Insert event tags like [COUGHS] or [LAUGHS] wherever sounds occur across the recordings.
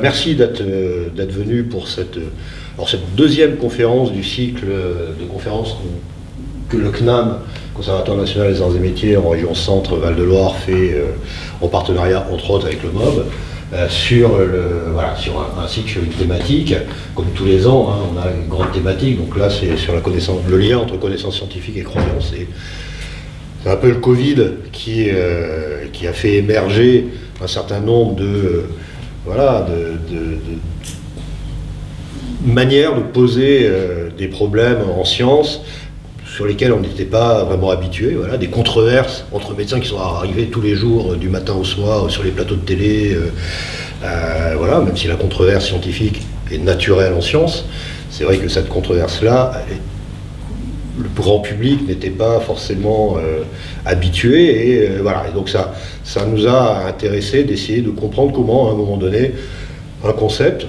Merci d'être euh, d'être venu pour cette, euh, alors cette deuxième conférence du cycle euh, de conférences que le CNAM, Conservatoire national des arts et métiers en région centre Val-de-Loire, fait en partenariat entre autres avec le MOB, sur, voilà, sur un, cycle sur une thématique. Comme tous les ans, hein, on a une grande thématique, donc là c'est sur la connaissance, le lien entre connaissance scientifique et croyance. C'est un peu le Covid qui, qui a fait émerger un certain nombre de voilà, de, manière de poser euh, des problèmes en science sur lesquels on n'était pas vraiment habitué, voilà, des controverses entre médecins qui sont arrivés tous les jours, euh, du matin au soir, sur les plateaux de télé, euh, voilà, même si la controverse scientifique est naturelle en science, c'est vrai que cette controverse-là, le grand public n'était pas forcément habitué, et voilà, et donc ça, ça nous a intéressé d'essayer de comprendre comment, à un moment donné, un concept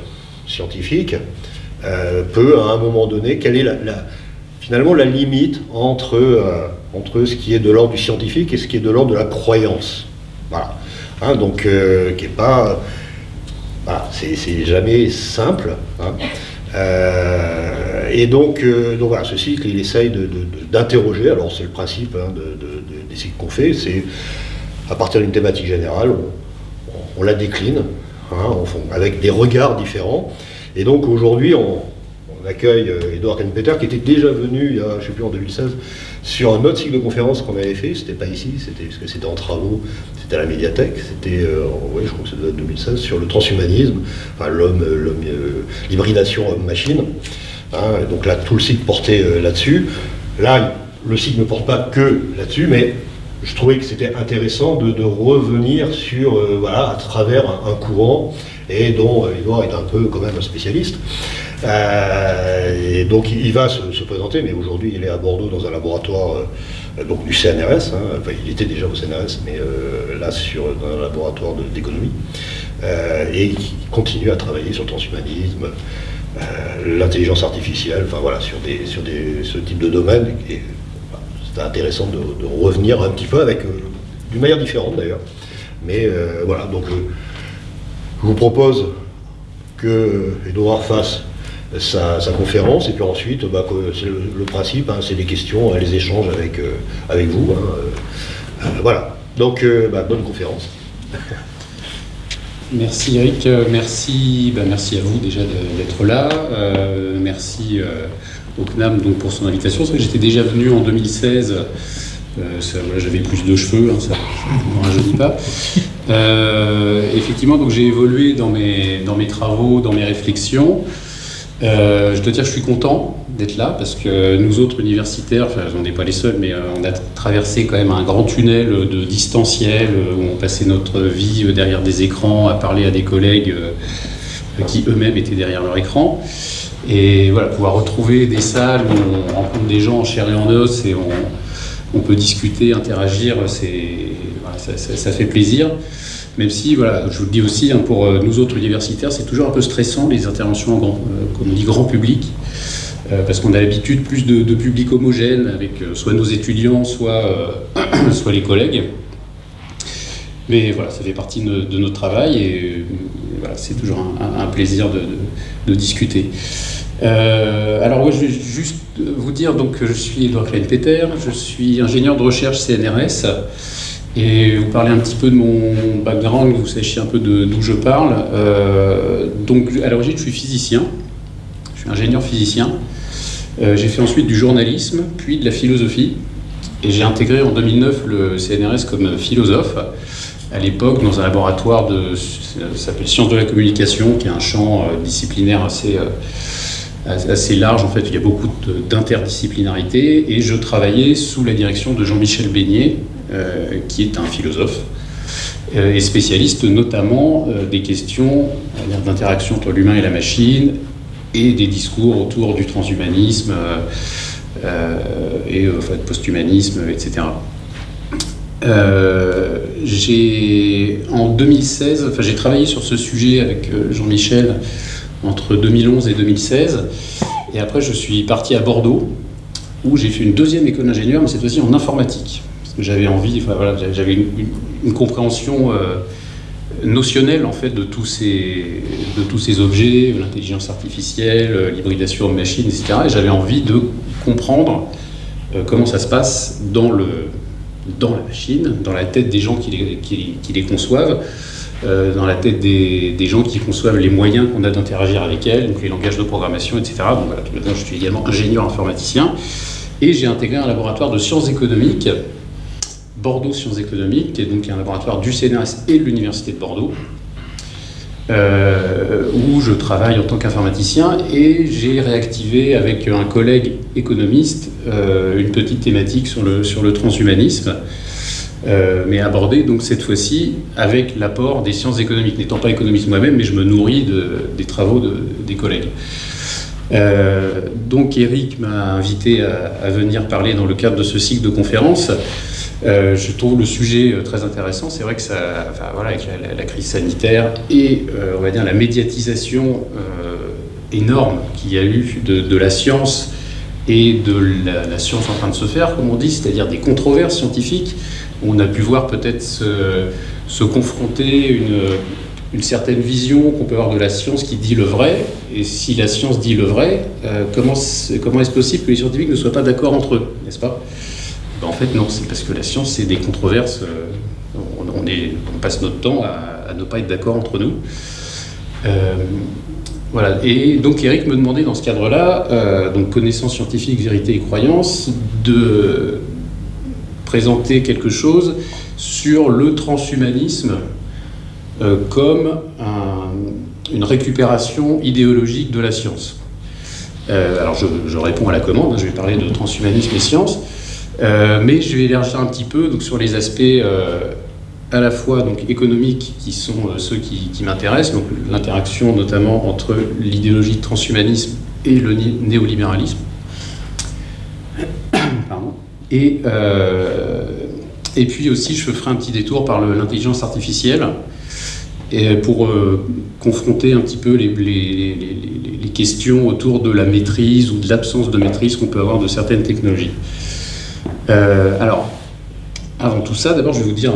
scientifique euh, peut, à un moment donné, quelle est la, finalement la limite entre, euh, entre ce qui est de l'ordre du scientifique et ce qui est de l'ordre de la croyance. Voilà. Hein, donc, euh, qui est pas. C'est jamais simple. Hein. Et donc, donc voilà, ce cycle, il essaye d'interroger, alors c'est le principe hein, des cycles qu'on fait, c'est à partir d'une thématique générale, on, la décline hein, avec des regards différents. Et donc aujourd'hui, on, accueille Edouard euh, Kenpeter qui était déjà venu, il y a, je ne sais plus, en 2016, sur un autre cycle de conférence qu'on avait fait. C'était pas ici, c'était parce que c'était en travaux, c'était à la médiathèque. C'était, euh, je crois que c'était 2016, sur le transhumanisme, enfin l'homme, euh, l'hybridation homme-machine. Hein, donc là, tout le cycle portait là-dessus. Là, le cycle ne porte pas que là-dessus, mais je trouvais que c'était intéressant de, revenir sur, euh, voilà, à travers un, courant, et dont euh, Edouard est un peu quand même un spécialiste. Euh, et donc il, va se, présenter, mais aujourd'hui il est à Bordeaux dans un laboratoire donc du CNRS, hein. enfin il était déjà au CNRS, mais là sur, dans un laboratoire d'économie, et il continue à travailler sur le transhumanisme, l'intelligence artificielle, enfin voilà, sur, des, sur des, ce type de domaine. Et, c'est intéressant de, revenir un petit peu avec, euh, d'une manière différente d'ailleurs. Mais euh, voilà, donc euh, je vous propose que Edouard fasse sa, conférence, et puis ensuite, bah, c'est le, principe, hein, c'est des questions, les échanges avec, avec vous. Hein, voilà, donc bah, bonne conférence. [LAUGHS] Merci Eric, merci, bah, merci à vous déjà d'être là, merci au CNAM donc, pour son invitation. que j'étais déjà venu en 2016. Euh, j'avais plus de cheveux, hein, ça ne rajeunit pas. Euh, effectivement, j'ai évolué dans mes, dans mes travaux, dans mes réflexions. Euh, je dois dire je suis content d'être là parce que nous autres universitaires, enfin, on n'est pas les seuls, mais on a traversé quand même un grand tunnel de distanciel où on passait notre vie derrière des écrans à parler à des collègues qui eux-mêmes étaient derrière leur écran. Et voilà, pouvoir retrouver des salles où on rencontre des gens en chair et en os et on, peut discuter, interagir, ça, fait plaisir. Même si, voilà, je vous le dis aussi, hein, pour euh, nous autres universitaires, c'est toujours un peu stressant les interventions, en grand, euh, comme on dit, grand public, euh, parce qu'on a l'habitude plus de, public homogène avec soit nos étudiants, soit, [CLEARS THROAT] soit les collègues. Mais voilà, ça fait partie de, notre travail et voilà, c'est toujours un, plaisir de, discuter. Euh, alors, je vais juste vous dire donc, que je suis Edouard Klein-Peter, je suis ingénieur de recherche CNRS et vous parler un petit peu de mon background, vous sachiez un peu d'où je parle. Euh, donc, à l'origine, je suis physicien, je suis ingénieur physicien. Euh, j'ai fait ensuite du journalisme, puis de la philosophie, et j'ai intégré en 2009 le CNRS comme philosophe à l'époque dans un laboratoire de s'appelle sciences de la communication, qui est un champ euh, disciplinaire assez, euh, assez large. En fait, il y a beaucoup d'interdisciplinarité. Et je travaillais sous la direction de Jean-Michel Beignet, qui est un philosophe et spécialiste notamment des questions d'interaction entre l'humain et la machine et des discours autour du transhumanisme et enfin, posthumanisme, etc. Euh, j'ai en 2016, enfin j'ai travaillé sur ce sujet avec euh, Jean-Michel entre 2011 et 2016, et après je suis parti à Bordeaux où j'ai fait une deuxième école d'ingénieur, mais cette fois-ci en informatique, parce que j'avais envie, enfin voilà, j'avais une, compréhension euh, notionnel en fait de tous ces, de tous ces objets, l'intelligence artificielle, l'hybridation de machines, etc. Et j'avais envie de comprendre comment ça se passe dans, le, dans la machine, dans la tête des gens qui les, qui, les conçoivent, dans la tête des, des, gens qui conçoivent les moyens qu'on a d'interagir avec elles, donc les langages de programmation, etc. Donc voilà, je suis également ingénieur informaticien et j'ai intégré un laboratoire de sciences économiques Bordeaux Sciences Économiques, qui est donc un laboratoire du CNRS et de l'Université de Bordeaux, euh, où je travaille en tant qu'informaticien et j'ai réactivé avec un collègue économiste euh, une petite thématique sur le, transhumanisme, euh, mais abordée donc cette fois-ci avec l'apport des sciences économiques. N'étant pas économiste moi-même, mais je me nourris des travaux des collègues. donc Eric m'a invité à, venir parler dans le cadre de ce cycle de conférences euh, je trouve le sujet euh, très intéressant. C'est vrai que ça, voilà, avec la, crise sanitaire et euh, on va dire la médiatisation énorme qu'il y a eu de, la science et de la, science en train de se faire, comme on dit, c'est-à-dire des controverses scientifiques. On a pu voir peut-être se, confronter une, une, certaine vision qu'on peut avoir de la science qui dit le vrai. Et si la science dit le vrai, comment, comment est-ce possible que les scientifiques ne soient pas d'accord entre eux, n'est-ce pas? En fait, non, c'est parce que la science, c'est des controverses. Euh, on, passe notre temps à, ne pas être d'accord entre nous. Euh, voilà. Et donc, Eric me demandait dans ce cadre-là, euh, donc connaissance scientifique, vérité et croyance, de présenter quelque chose sur le transhumanisme comme une récupération idéologique de la science. alors, je, je, réponds à la commande, hein, je vais parler de transhumanisme et science. Euh, mais je vais élargir un petit peu donc, sur les aspects euh, à la fois donc, économiques qui sont euh, ceux qui, m'intéressent, donc l'interaction notamment entre l'idéologie de transhumanisme et le néolibéralisme. [COUGHS] Pardon. Et, et puis aussi, je ferai un petit détour par l'intelligence artificielle pour confronter un petit peu les, les, questions autour de la maîtrise ou de l'absence de maîtrise qu'on peut avoir de certaines technologies. Euh, alors, avant tout ça, d'abord, je vais vous dire,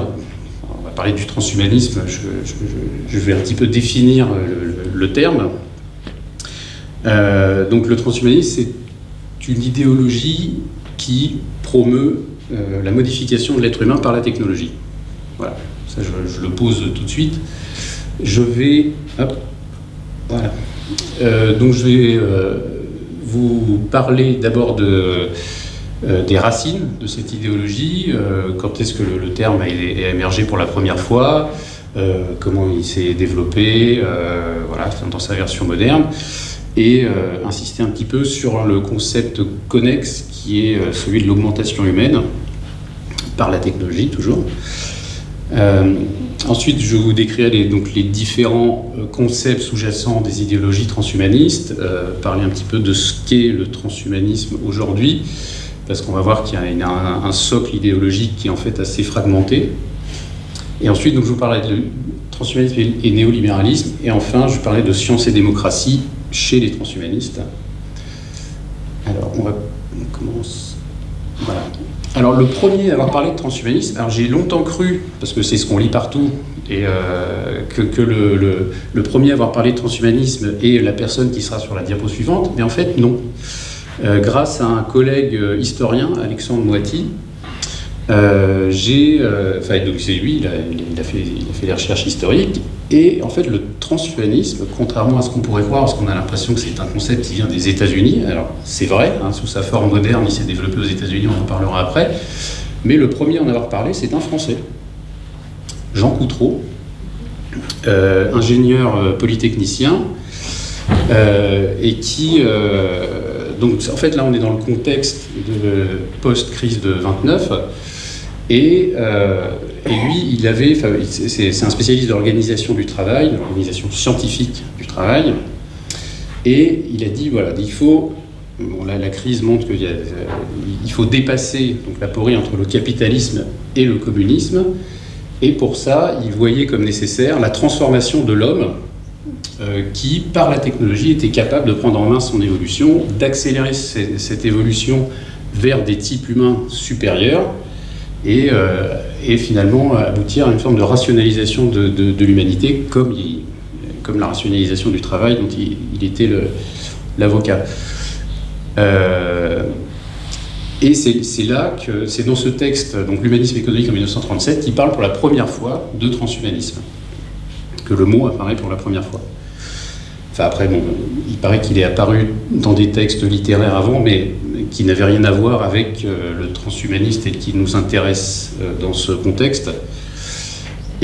on va parler du transhumanisme, je, vais un petit peu définir le, terme. Euh, donc, le transhumanisme, c'est une idéologie qui promeut euh, la modification de l'être humain par la technologie. Voilà, ça, je, le pose tout de suite. Je vais. Hop, voilà. donc, je vais vous parler d'abord de des racines de cette idéologie, euh, quand est-ce que le, terme a, émergé pour la première fois, euh, comment il s'est développé, voilà, dans sa version moderne, et insister un petit peu sur le concept connexe qui est celui de l'augmentation humaine par la technologie toujours. ensuite, je vous décrirai les, donc, les différents concepts sous-jacents des idéologies transhumanistes, parler un petit peu de ce qu'est le transhumanisme aujourd'hui, parce qu'on va voir qu'il y a un, socle idéologique qui est en fait assez fragmenté. Et ensuite, donc, je vous parlerai de transhumanisme et néolibéralisme, et enfin, je parlais de science et démocratie chez les transhumanistes. Alors, on va on commence. Voilà. Alors, le premier à avoir parlé de transhumanisme, alors j'ai longtemps cru, parce que c'est ce qu'on lit partout, et euh, que, le, le, premier à avoir parlé de transhumanisme est la personne qui sera sur la diapo suivante, mais en fait, non. Euh, grâce à un collègue euh, historien, Alexandre Moiti. Euh, j'ai, enfin, c'est lui, il a, fait, il a fait des recherches historiques, et en fait, le transhumanisme, contrairement à ce qu'on pourrait croire, parce qu'on a l'impression que c'est un concept qui vient des États-Unis, alors c'est vrai, hein, sous sa forme moderne, il s'est développé aux États-Unis, on en parlera après, mais le premier à en avoir parlé, c'est un Français, Jean Coutreau, ingénieur polytechnicien, et qui donc en fait là on est dans le contexte de post-crise de 29 et, euh, et, lui il avait, c'est un spécialiste de l'organisation du travail, de l'organisation scientifique du travail et il a dit voilà il faut Bon, là, la crise montre qu'il il faut dépasser donc, la porie entre le capitalisme et le communisme. Et pour ça, il voyait comme nécessaire la transformation de l'homme euh, qui, par la technologie, était capable de prendre en main son évolution, d'accélérer cette évolution vers des types humains supérieurs. Et, euh, et finalement aboutir à une forme de rationalisation de, l'humanité, comme, comme la rationalisation du travail dont il, était l'avocat. Euh, et c'est là que c'est dans ce texte, donc l'humanisme économique en 1937, qui parle pour la première fois de transhumanisme, que le mot apparaît pour la première fois. Enfin après, bon, il paraît qu'il est apparu dans des textes littéraires avant, mais qui n'avait rien à voir avec euh, le transhumaniste et qui nous intéresse euh, dans ce contexte.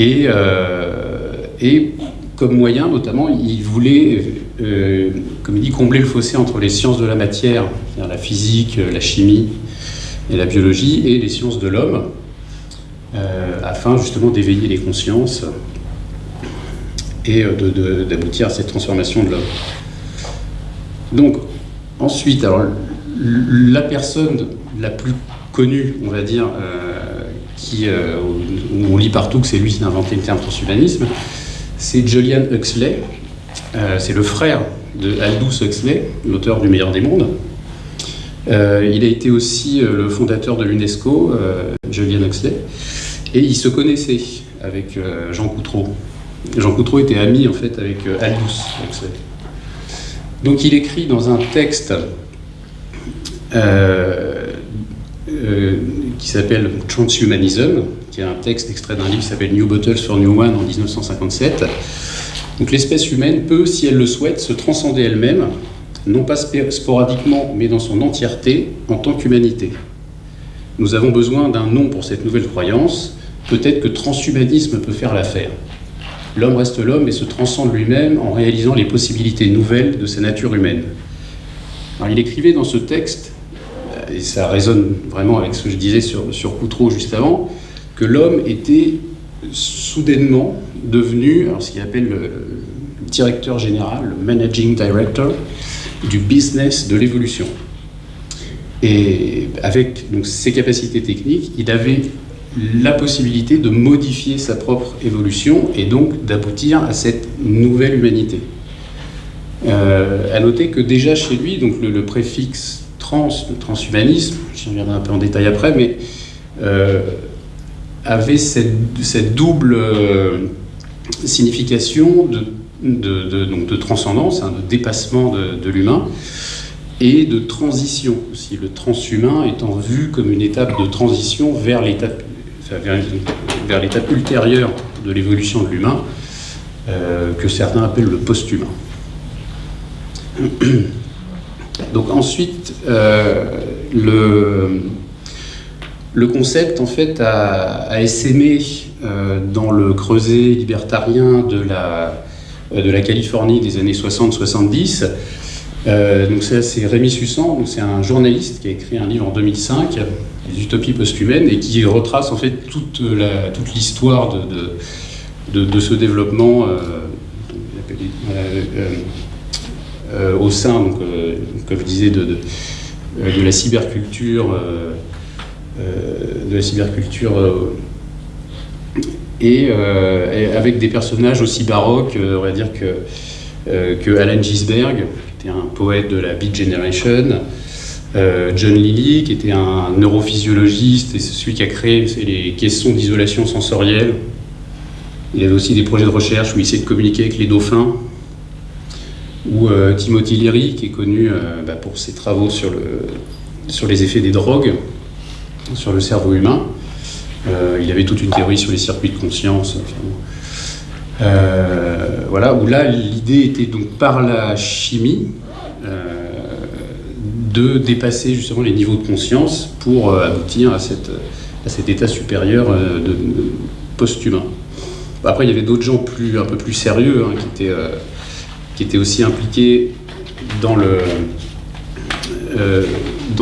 Et, euh, et comme moyen, notamment, il voulait, comme il dit, combler le fossé entre les sciences de la matière, la physique, la chimie et la biologie, et les sciences de l'homme, afin justement d'éveiller les consciences et d'aboutir à cette transformation de l'homme. Donc, ensuite, alors, la personne la plus connue, on va dire, euh, qui, euh, on lit partout que c'est lui qui a inventé le terme transhumanisme, c'est Julian Huxley. Euh, c'est le frère de Aldous Huxley, l'auteur du Meilleur des mondes. il a été aussi le fondateur de l'UNESCO, Julian Huxley, et il se connaissait avec Jean Coutreau. Jean Coutreau était ami en fait avec Aldous Huxley. Donc il écrit dans un texte euh, euh, qui s'appelle Transhumanism, qui est un texte extrait d'un livre qui s'appelle New Bottles for New One en 1957. Donc l'espèce humaine peut, si elle le souhaite, se transcender elle-même, non pas sporadiquement, mais dans son entièreté, en tant qu'humanité. Nous avons besoin d'un nom pour cette nouvelle croyance. Peut-être que transhumanisme peut faire l'affaire. L'homme reste l'homme et se transcende lui-même en réalisant les possibilités nouvelles de sa nature humaine. Il écrivait dans ce texte et ça résonne vraiment avec ce que je disais sur, sur Coutreau juste avant, que l'homme était soudainement devenu alors ce qu'il appelle le directeur général, le managing director du business de l'évolution. Et avec donc, ses capacités techniques, il avait la possibilité de modifier sa propre évolution et donc d'aboutir à cette nouvelle humanité. Euh, à noter que déjà chez lui, donc le préfixe trans, transhumanisme, j'y reviendrai un peu en détail après, mais euh, avait cette, double euh, signification de, donc de transcendance, hein, de dépassement de, l'humain, et de transition aussi, le transhumain étant vu comme une étape de transition vers l'étape vers, l'étape ultérieure de l'évolution de l'humain, euh, que certains appellent le post-humain. [CLEARS THROAT] Donc ensuite, euh, le, concept en fait a, essaimé euh, dans le creuset libertarien de la, de la Californie des années 60-70. Donc c'est Rémi Sussan, c'est un journaliste qui a écrit un livre en 2005, Les utopies post-humaines, et qui retrace en fait toute l'histoire de, ce développement euh, au sein, euh, comme je disais, de, euh, la cyberculture, de la cyberculture et, avec des personnages aussi baroques, on va dire que, que Alan Gisberg, était un poète de la Beat Generation, John Lilly, qui était un neurophysiologiste et c'est celui qui a créé les caissons d'isolation sensorielle. Il avait aussi des projets de recherche où il essayait de communiquer avec les dauphins ou euh, Timothy Leary, qui est connu euh, bah, pour ses travaux sur, le, sur les effets des drogues sur le cerveau humain. Euh, il avait toute une théorie sur les circuits de conscience. Voilà, où là, l'idée était donc par la chimie de dépasser justement les niveaux de conscience pour aboutir à, cet état supérieur de, post-humain. Après, il y avait d'autres gens un peu plus sérieux hein, qui étaient qui était aussi impliqué dans, euh,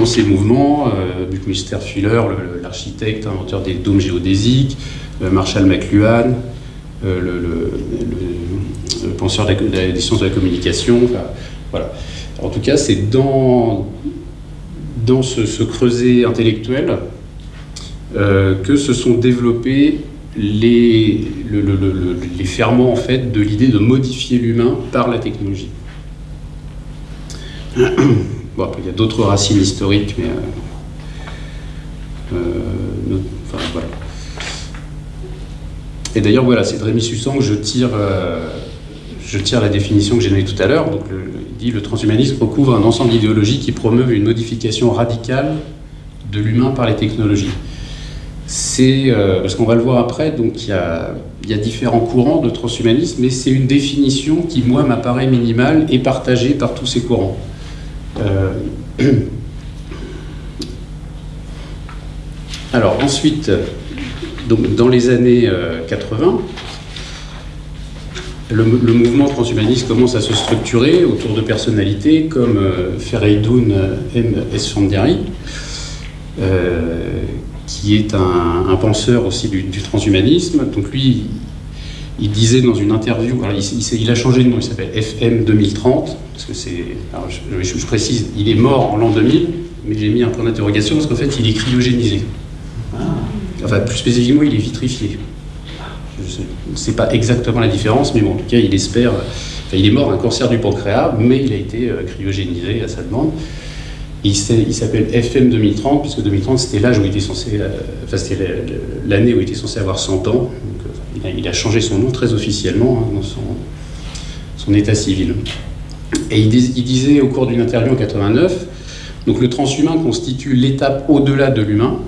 ces mouvements, euh, Buckminster Fuller, l'architecte, inventeur des dômes géodésiques, euh, Marshall McLuhan, le, le, penseur des sciences de la communication. voilà. En tout cas, c'est dans, dans ce, creuset intellectuel que se sont développés les, les ferments en fait, de l'idée de modifier l'humain par la technologie. [COUGHS] Bon, après, il y a d'autres racines historiques, mais. Euh, euh, enfin, voilà. Et d'ailleurs, voilà, c'est de Rémi que je tire, je tire la définition que j'ai donnée tout à l'heure. Donc, il dit le transhumanisme recouvre un ensemble d'idéologies qui promeuvent une modification radicale de l'humain par les technologies. C'est, parce qu'on va le voir après, donc il y a différents courants de transhumanisme, mais c'est une définition qui, moi, m'apparaît minimale et partagée par tous ces courants. [CLEARS THROAT] Alors ensuite, donc, dans les années 80, euh, le, mouvement transhumaniste commence à se structurer autour de personnalités comme euh, Fereidoun M. Esfandiari, euh, qui est un, penseur aussi du, transhumanisme. Donc lui, il disait dans une interview, il, a changé de nom, il s'appelle FM 2030, parce que c'est, je, précise, il est mort en l'an 2000, mais j'ai mis un point d'interrogation parce qu'en fait, il est cryogénisé. Enfin, plus spécifiquement, il est vitrifié. Je ne sais pas exactement la différence, mais en tout cas, il espère. Il est mort d'un cancer du pancréas, mais il a été euh, cryogénisé à sa demande. il s'appelle FM 2030, puisque 2030, c'était l'âge où il était censé. Euh, enfin, c'était l'année où il était censé avoir 100 ans. Euh, il, a, changé son nom très officiellement hein, dans son, état civil. Et il, il disait au cours d'une interview en 89 donc le transhumain constitue l'étape au-delà de l'humain,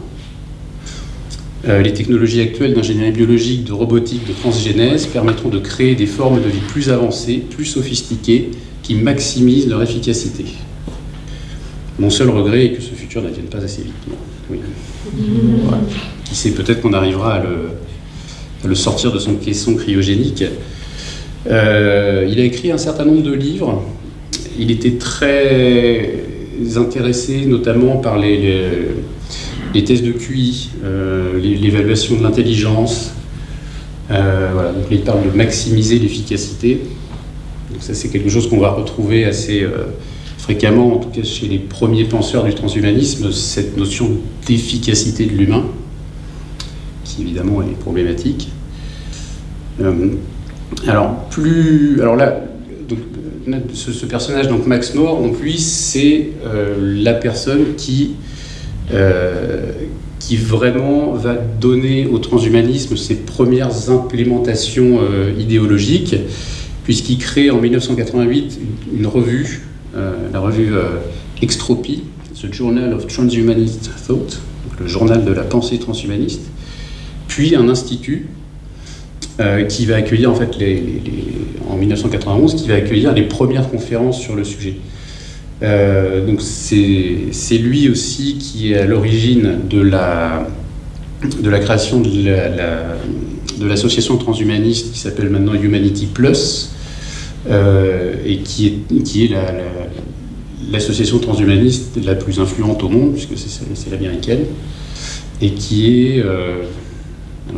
les technologies actuelles d'ingénierie biologique, de robotique, de transgénèse permettront de créer des formes de vie plus avancées, plus sophistiquées, qui maximisent leur efficacité. Mon seul regret est que ce futur n'advienne pas assez vite. Qui sait, peut-être qu'on arrivera à le, sortir de son caisson cryogénique. Euh, il a écrit un certain nombre de livres. Il était très intéressé notamment par les les tests de QI, euh, l'évaluation de l'intelligence. Euh, voilà, donc il parle de maximiser l'efficacité. Donc ça c'est quelque chose qu'on va retrouver assez euh, fréquemment, en tout cas chez les premiers penseurs du transhumanisme, cette notion d'efficacité de l'humain, qui évidemment est problématique. alors plus, alors là, ce, personnage donc Max Moore, donc lui c'est la personne qui qui vraiment va donner au transhumanisme ses premières implémentations euh, idéologiques, puisqu'il crée en 1988 une, revue, euh, la revue Extropie, The Journal of Transhumanist Thought, le journal de la pensée transhumaniste, puis un institut qui va accueillir en fait les, en 1991 qui va accueillir les premières conférences sur le sujet. Euh, donc c'est lui aussi qui est à l'origine de la, de la création de l'association transhumaniste qui s'appelle maintenant Humanity Plus euh, et qui est, qui est l'association transhumaniste la plus influente au monde puisque c'est l'américaine et qui est, euh,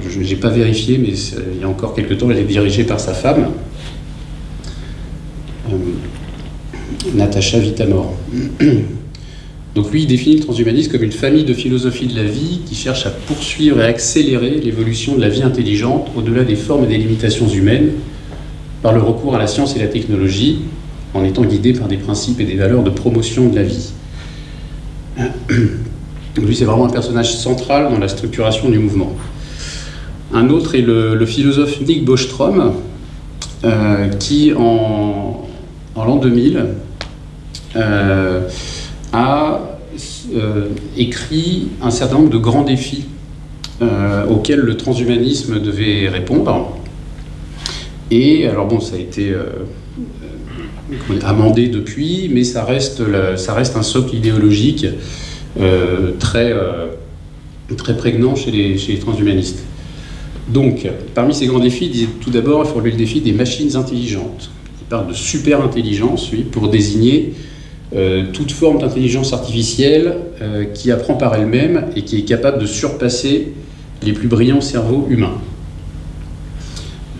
je n'ai pas vérifié mais il y a encore quelques temps elle est dirigée par sa femme. Natacha Vitamor. [CLEARS THROAT] Donc lui, il définit le transhumanisme comme une famille de philosophie de la vie qui cherche à poursuivre et accélérer l'évolution de la vie intelligente au-delà des formes et des limitations humaines par le recours à la science et la technologie, en étant guidé par des principes et des valeurs de promotion de la vie. [CLEARS THROAT] Donc lui, c'est vraiment un personnage central dans la structuration du mouvement. Un autre est le, philosophe Nick Bostrom, euh, qui en, en l'an 2000 euh, a euh, écrit un certain nombre de grands défis euh, auxquels le transhumanisme devait répondre. Et alors bon, ça a été amendé depuis, mais ça reste, ça reste un socle idéologique très, très prégnant chez les, transhumanistes. Donc, parmi ces grands défis, tout d'abord, il faut relever le défi des machines intelligentes. Il parle de super intelligence, oui, pour désigner euh, toute forme d'intelligence artificielle euh, qui apprend par elle-même et qui est capable de surpasser les plus brillants cerveaux humains.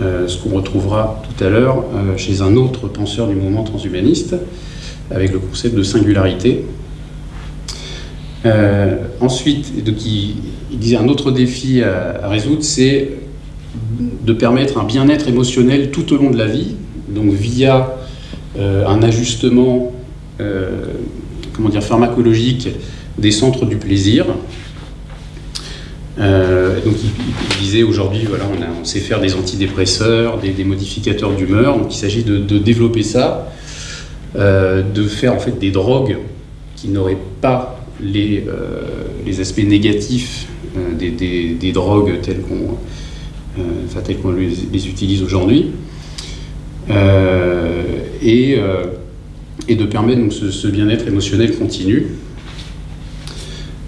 Euh, ce qu'on retrouvera tout à l'heure chez un autre penseur du mouvement transhumaniste, avec le concept de singularité. ensuite, il, disait un autre défi à, résoudre, c'est de permettre un bien-être émotionnel tout au long de la vie, donc via un ajustement euh, comment dire, pharmacologique des centres du plaisir. donc il, disait aujourd'hui, voilà, on, sait faire des antidépresseurs, des, modificateurs d'humeur, donc il s'agit de, développer ça, de faire en fait des drogues qui n'auraient pas les, les aspects négatifs des, drogues telles qu'on qu'on les, les, utilise aujourd'hui. et et de permettre donc, ce, bien-être émotionnel continu.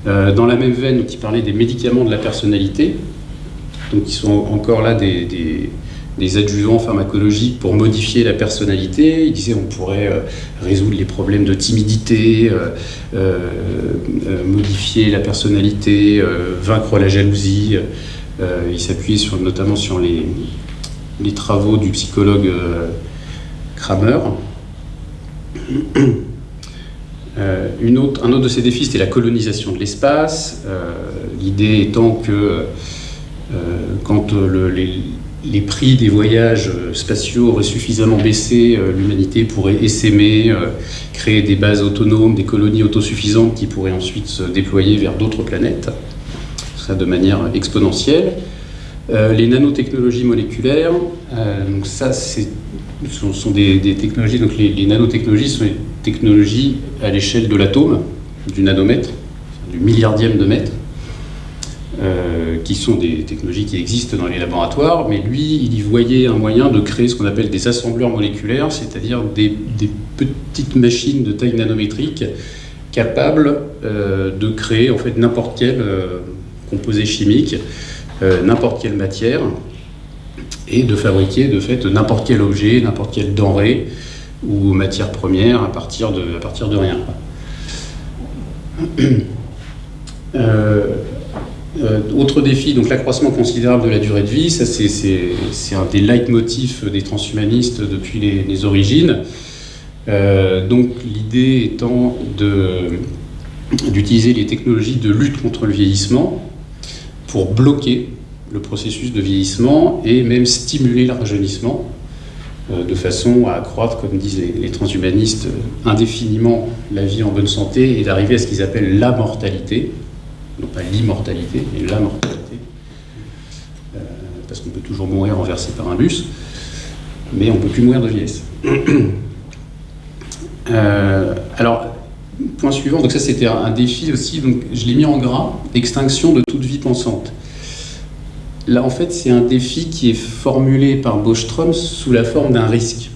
Euh, dans la même veine, qui parlait des médicaments de la personnalité, donc qui sont encore là des, des, adjuvants pharmacologiques pour modifier la personnalité. Il disait on pourrait euh, résoudre les problèmes de timidité, euh, modifier la personnalité, vaincre la jalousie. il s'appuyait sur, notamment sur les, les, travaux du psychologue Kramer. Euh, une autre, un autre de ces défis, c'était la colonisation de l'espace. Euh, l'idée étant que euh, quand les, prix des voyages spatiaux auraient suffisamment baissé, l'humanité pourrait essaimer, créer des bases autonomes, des colonies autosuffisantes qui pourraient ensuite se déployer vers d'autres planètes, ça de manière exponentielle. les nanotechnologies moléculaires, donc ça c'est sont, des, technologies, donc les, nanotechnologies sont des technologies à l'échelle de l'atome, du nanomètre, du milliardième de mètre, euh, qui sont des technologies qui existent dans les laboratoires, mais lui, il y voyait un moyen de créer ce qu'on appelle des assembleurs moléculaires, c'est-à-dire des, petites machines de taille nanométrique capables euh, de créer en fait n'importe quel euh, composé chimique, n'importe quelle matière, et de fabriquer de fait n'importe quel objet, n'importe quelle denrée ou matière première à partir de, à partir de rien. [CLEARS THROAT] Euh, euh, autre défi, donc l'accroissement considérable de la durée de vie, ça c'est un des leitmotifs des transhumanistes depuis les, origines. Euh, donc l'idée étant d'utiliser les technologies de lutte contre le vieillissement pour bloquer le processus de vieillissement et même stimuler le rajeunissement euh, de façon à accroître, comme disent les, transhumanistes, euh, indéfiniment la vie en bonne santé et d'arriver à ce qu'ils appellent la mortalité, non pas l'immortalité, mais la mortalité, euh, parce qu'on peut toujours mourir renversé par un bus, mais on ne peut plus mourir de vieillesse. [COUGHS] alors, point suivant, donc ça c'était un défi aussi, donc je l'ai mis en gras, extinction de toute vie pensante. Là, en fait, c'est un défi qui est formulé par Bostrom sous la forme d'un risque,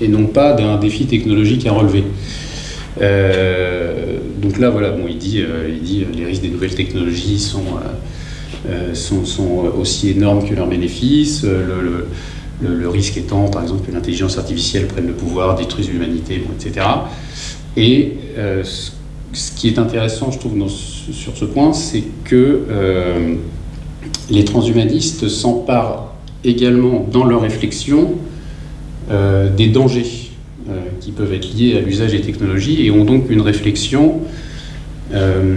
et non pas d'un défi technologique à relever. Euh, donc là, voilà, bon, il dit, euh, il dit les risques des nouvelles technologies sont, euh, aussi énormes que leurs bénéfices. Le, le, risque étant, par exemple, que l'intelligence artificielle prenne le pouvoir, détruise l'humanité, etc. Et ce qui est intéressant, je trouve, sur ce point, c'est que les transhumanistes s'emparent également dans leur réflexion euh, des dangers euh, qui peuvent être liés à l'usage des technologies et ont donc une réflexion euh,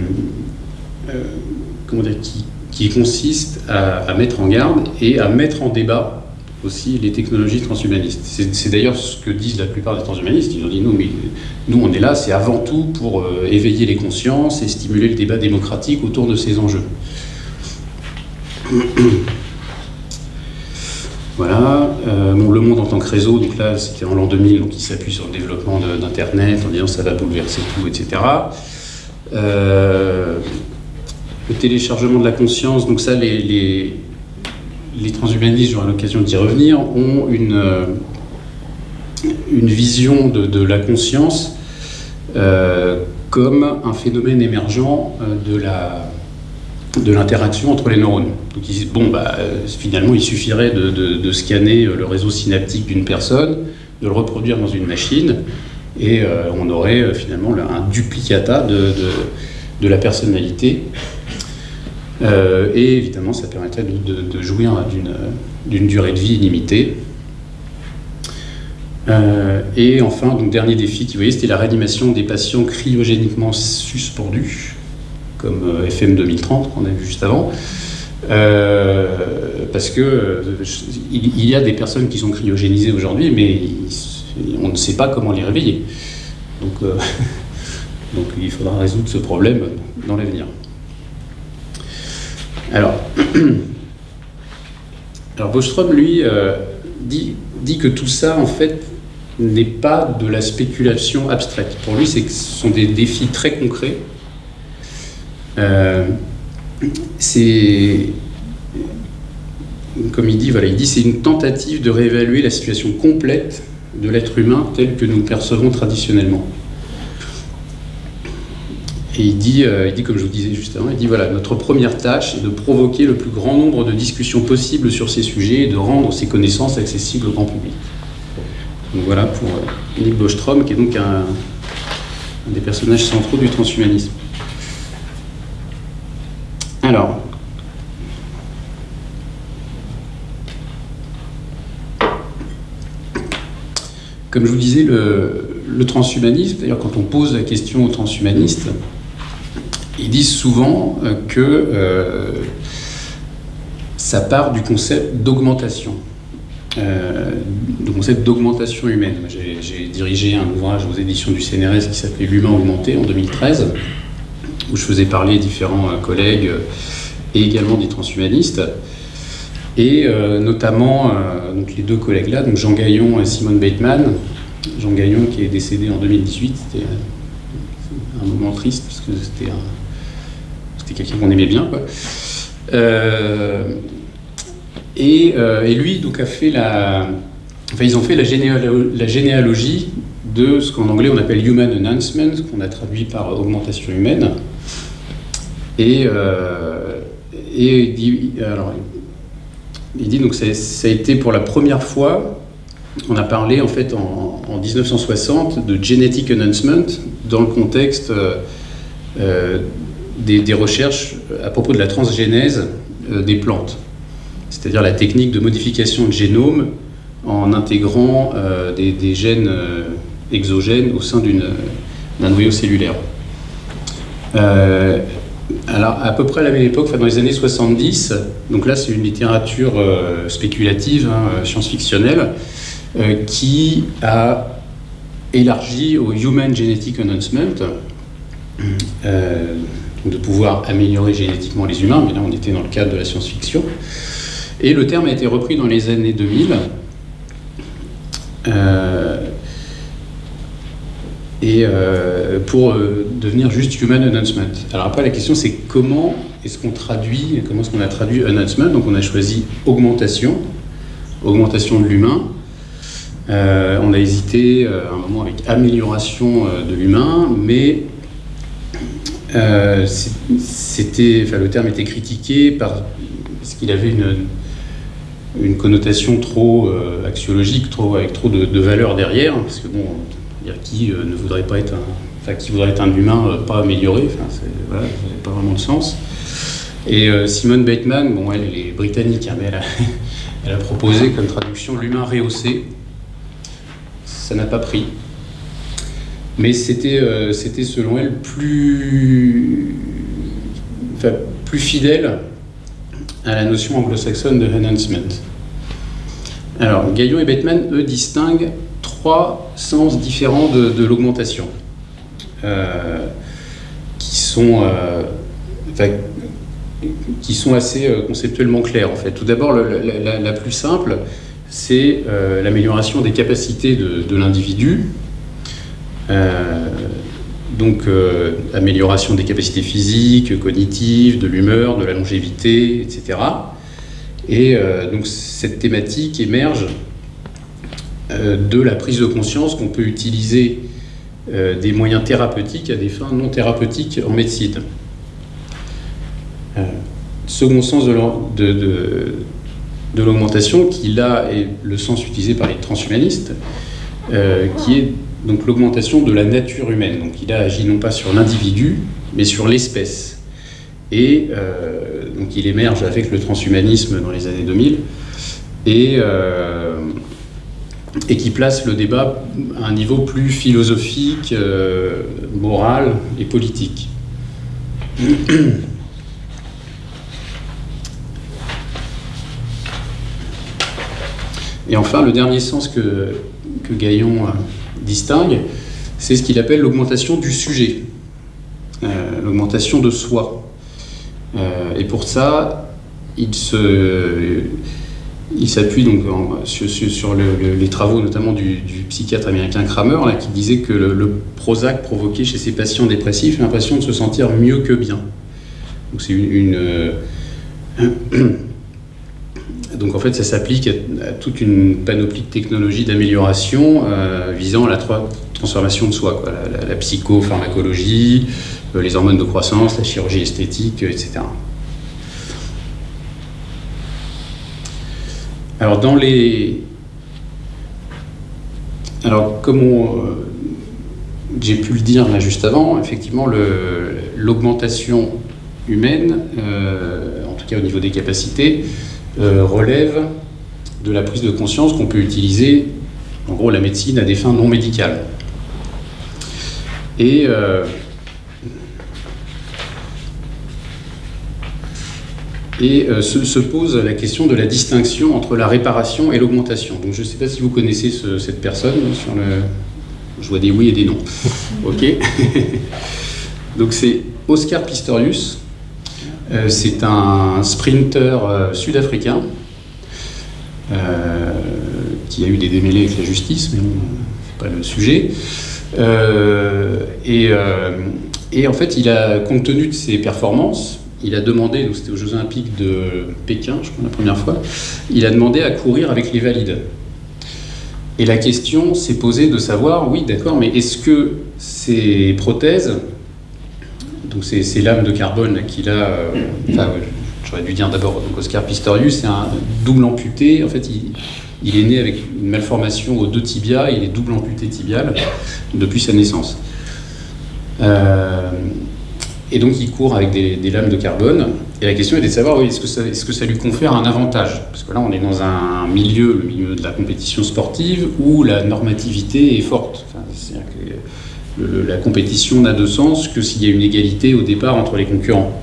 qui, consiste à, mettre en garde et à mettre en débat aussi les technologies transhumanistes. C'est d'ailleurs ce que disent la plupart des transhumanistes. Ils ont dit nous, mais, nous on est là, c'est avant tout pour éveiller les consciences et stimuler le débat démocratique autour de ces enjeux. [COUGHS] Voilà, euh, le monde en tant que réseau, donc là c'était en l'an 2000, donc il s'appuie sur le développement d'Internet en disant ça va bouleverser tout, etc. Euh, le téléchargement de la conscience, donc ça les, les, transhumanistes, j'aurai l'occasion d'y revenir, ont une, euh, une vision de, la conscience comme un phénomène émergent de la de l'interaction entre les neurones. Donc ils disent, bon, bah, finalement, il suffirait de, scanner le réseau synaptique d'une personne, de le reproduire dans une machine, et euh, on aurait euh, finalement un duplicata de, la personnalité. Euh, et évidemment, ça permettrait de, jouir d'une durée de vie illimitée. et enfin, donc, dernier défi, vous voyez, c'était la réanimation des patients cryogéniquement suspendus comme euh, FM 2030 qu'on a vu juste avant. Euh, parce que euh, il, y a des personnes qui sont cryogénisées aujourd'hui, mais on ne sait pas comment les réveiller. Donc, [LAUGHS] donc il faudra résoudre ce problème dans l'avenir. Alors, [CLEARS THROAT] alors Bostrom, lui, dit, dit que tout ça, en fait, n'est pas de la spéculation abstraite. Pour lui, ce sont des défis très concrets. C'est comme il dit, voilà, il dit c'est une tentative de réévaluer la situation complète de l'être humain tel que nous le percevons traditionnellement. Et il dit, euh, il dit, comme je vous disais juste avant, il dit voilà, notre première tâche est de provoquer le plus grand nombre de discussions possibles sur ces sujets et de rendre ces connaissances accessibles au grand public. Donc voilà pour euh, Nick Bostrom, qui est donc un des personnages centraux du transhumanisme. Alors, Comme je vous disais, le, transhumanisme, d'ailleurs quand on pose la question aux transhumanistes, ils disent souvent euh, que euh, ça part du concept d'augmentation, euh, du concept d'augmentation humaine. J'ai dirigé un ouvrage aux éditions du CNRS qui s'appelait L'humain augmenté en 2013, où je faisais parler différents collègues et également des transhumanistes et euh, notamment euh, donc les deux collègues là, donc Jean Gaillon et Simone Bateman. Jean Gaillon qui est décédé en 2018, c'était un moment triste parce que c'était c'était quelqu'un qu'on aimait bien. Quoi. Euh, et, et, lui donc a fait la, enfin ils ont fait la, la généalogie de ce qu'en anglais on appelle human announcement, qu'on a traduit par augmentation humaine. Et, et alors, il dit donc ça, a été pour la première fois, on a parlé en fait en, 1960 de genetic announcement dans le contexte euh, euh, des, recherches à propos de la transgénèse euh, des plantes, c'est-à-dire la technique de modification de génome en intégrant des, gènes exogènes au sein d'un noyau cellulaire alors, à peu près à la même époque, enfin, dans les années 70, donc là c'est une littérature euh, spéculative, hein, euh, science-fictionnelle, euh, qui a élargi au Human Genetic Announcement, de pouvoir améliorer génétiquement les humains, mais là on était dans le cadre de la science-fiction. Et le terme a été repris dans les années 2000 et euh, pour euh, devenir juste human announcement. Alors après la question c'est comment est-ce qu'on traduit, comment est-ce qu'on a traduit announcement? Donc on a choisi augmentation, augmentation de l'humain. Euh, on a hésité un moment avec amélioration de l'humain, mais c'était, le terme était critiqué par, parce qu'il avait une, une connotation trop axiologique, trop, avec trop de, de valeur derrière, parce que bon, qui euh, ne voudrait pas être un, qui voudrait être un humain euh, pas amélioré, voilà, ça n'a pas vraiment de sens. Et euh, Simone Bateman, bon, elle, est britannique, hein, mais [LAUGHS] elle a, proposé comme traduction l'humain rehaussé. Ça n'a pas pris. Mais c'était, selon elle plus, plus fidèle à la notion anglo-saxonne de enhancement. Alors, Gaillon et Bateman, eux, distinguent trois sens différents de, l'augmentation, euh, qui, sont, euh, qui sont assez euh, conceptuellement clairs en fait. Tout d'abord, la, plus simple, c'est l'amélioration des capacités de, l'individu, donc amélioration des capacités physiques, cognitives, de l'humeur, de la longévité, etc. Et donc cette thématique émerge de la prise de conscience qu'on peut utiliser euh, des moyens thérapeutiques à des fins non thérapeutiques en médecine. Euh, second sens de, l'augmentation, qui là est le sens utilisé par les transhumanistes, qui est donc l'augmentation de la nature humaine. Donc il a agi non pas sur l'individu, mais sur l'espèce. Et donc il émerge avec le transhumanisme dans les années 2000. Et et qui place le débat à un niveau plus philosophique, euh, moral et politique. Et enfin, le dernier sens que, Gaillon euh, distingue, c'est ce qu'il appelle l'augmentation du sujet, euh, l'augmentation de soi. et pour ça, il se il s'appuie donc sur, les travaux notamment du, psychiatre américain Kramer qui disait que le, Prozac provoquait chez ces patients dépressifs l'impression de se sentir mieux que bien. Donc euh, [COUGHS] en fait ça s'applique à, toute une panoplie de technologies d'amélioration euh, visant la transformation de soi, La, la, psychopharmacologie, euh, les hormones de croissance, la chirurgie esthétique, etc. Alors, dans les. Alors, comme euh, j'ai pu le dire là juste avant, effectivement, l'augmentation humaine, euh, en tout cas au niveau des capacités, euh, relève de la prise de conscience qu'on peut utiliser, en gros, la médecine à des fins non médicales. Et et euh, se, pose la question de la distinction entre la réparation et l'augmentation. Donc je ne sais pas si vous connaissez cette personne sur le. Je vois des oui et des non. [LAUGHS] ok. [LAUGHS] Donc c'est Oscar Pistorius. Euh, c'est un sprinter euh, sud-africain qui a eu des démêlés avec la justice, mais bon, c'est pas le sujet. et, et en fait, il a, compte tenu de ses performances, il a demandé, donc c'était aux Jeux Olympiques de Pékin, je crois, la première fois, il a demandé à courir avec les valides. Et la question s'est posée de savoir, oui, d'accord, mais est-ce que ces prothèses, donc ces, lames de carbone qu'il a, euh, enfin, j'aurais dû dire d'abord, Oscar Pistorius, c'est un double amputé, en fait, il, il, est né avec une malformation aux deux tibias, il est double amputé tibial depuis sa naissance. Euh, et donc il court avec des, lames de carbone. Et la question est de savoir, oui, est-ce que, ça, lui confère un avantage? Parce que là, on est dans un milieu, le milieu de la compétition sportive, où la normativité est forte. c'est-à-dire que la compétition n'a de sens que s'il y a une égalité au départ entre les concurrents.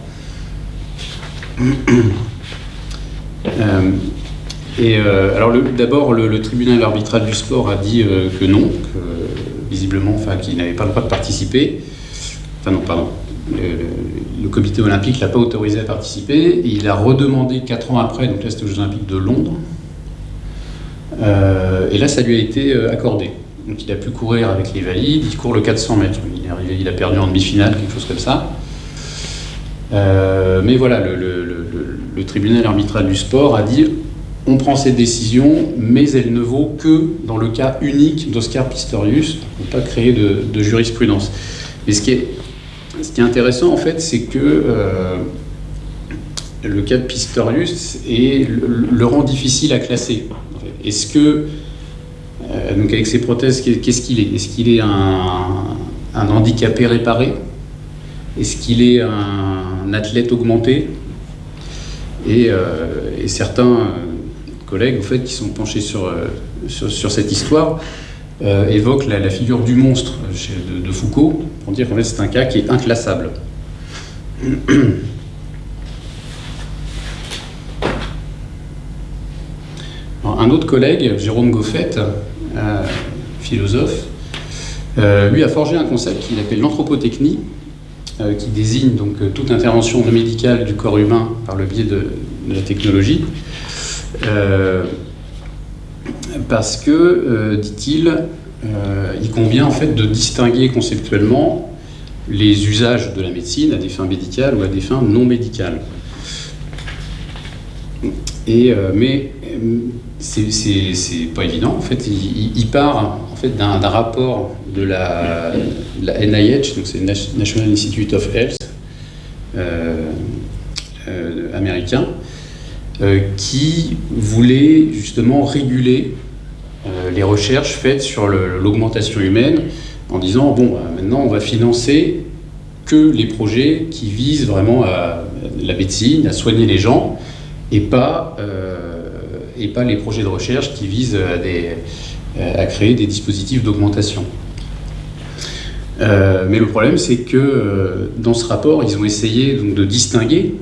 [COUGHS] Euh, et euh, alors d'abord, le, tribunal arbitral du sport a dit euh, que non, visiblement, enfin, qu'il n'avait pas le droit de participer. Enfin non, pardon, le, comité olympique ne l'a pas autorisé à participer. Et il a redemandé 4 ans après, donc là c'était aux Jeux olympiques de Londres. Euh, et là, ça lui a été euh, accordé. Donc il a pu courir avec les valides, il court le 400 mètres. Il a perdu en demi-finale, quelque chose comme ça. Euh, mais voilà, le, tribunal arbitral du sport a dit on prend cette décision, mais elle ne vaut que dans le cas unique d'Oscar Pistorius. On ne pas créer de, de jurisprudence. Et ce qui est ce qui est intéressant, en fait, c'est que euh, le cas de Pistorius est, le, rend difficile à classer. Est-ce que, euh, donc avec ses prothèses, qu'est-ce qu'il est? Est-ce qu'il est un, handicapé réparé? Est-ce qu'il est un athlète augmenté? Et, euh, certains collègues, en fait, qui sont penchés sur, sur cette histoire, euh, évoque la, figure du monstre de, Foucault, pour dire qu'en fait c'est un cas qui est inclassable. [CLEARS THROAT] un autre collègue, Jérôme Goffet, euh, philosophe, euh, lui a forgé un concept qu'il appelle l'anthropotechnie, qui désigne donc toute intervention médicale du corps humain par le biais de, de la technologie parce que, euh, dit-il, euh, il convient en fait de distinguer conceptuellement les usages de la médecine à des fins médicales ou à des fins non médicales. Et, euh, mais c'est pas évident. En fait, il, part en fait d'un rapport de la, NIH, donc c'est National Institute of Health américain, qui voulait justement réguler euh, les recherches faites sur l'augmentation humaine en disant bon, bah, maintenant on va financer que les projets qui visent vraiment à la médecine, à soigner les gens, et pas, euh, et pas les projets de recherche qui visent à, créer des dispositifs d'augmentation. Euh, mais le problème, c'est que dans ce rapport, ils ont essayé donc, de distinguer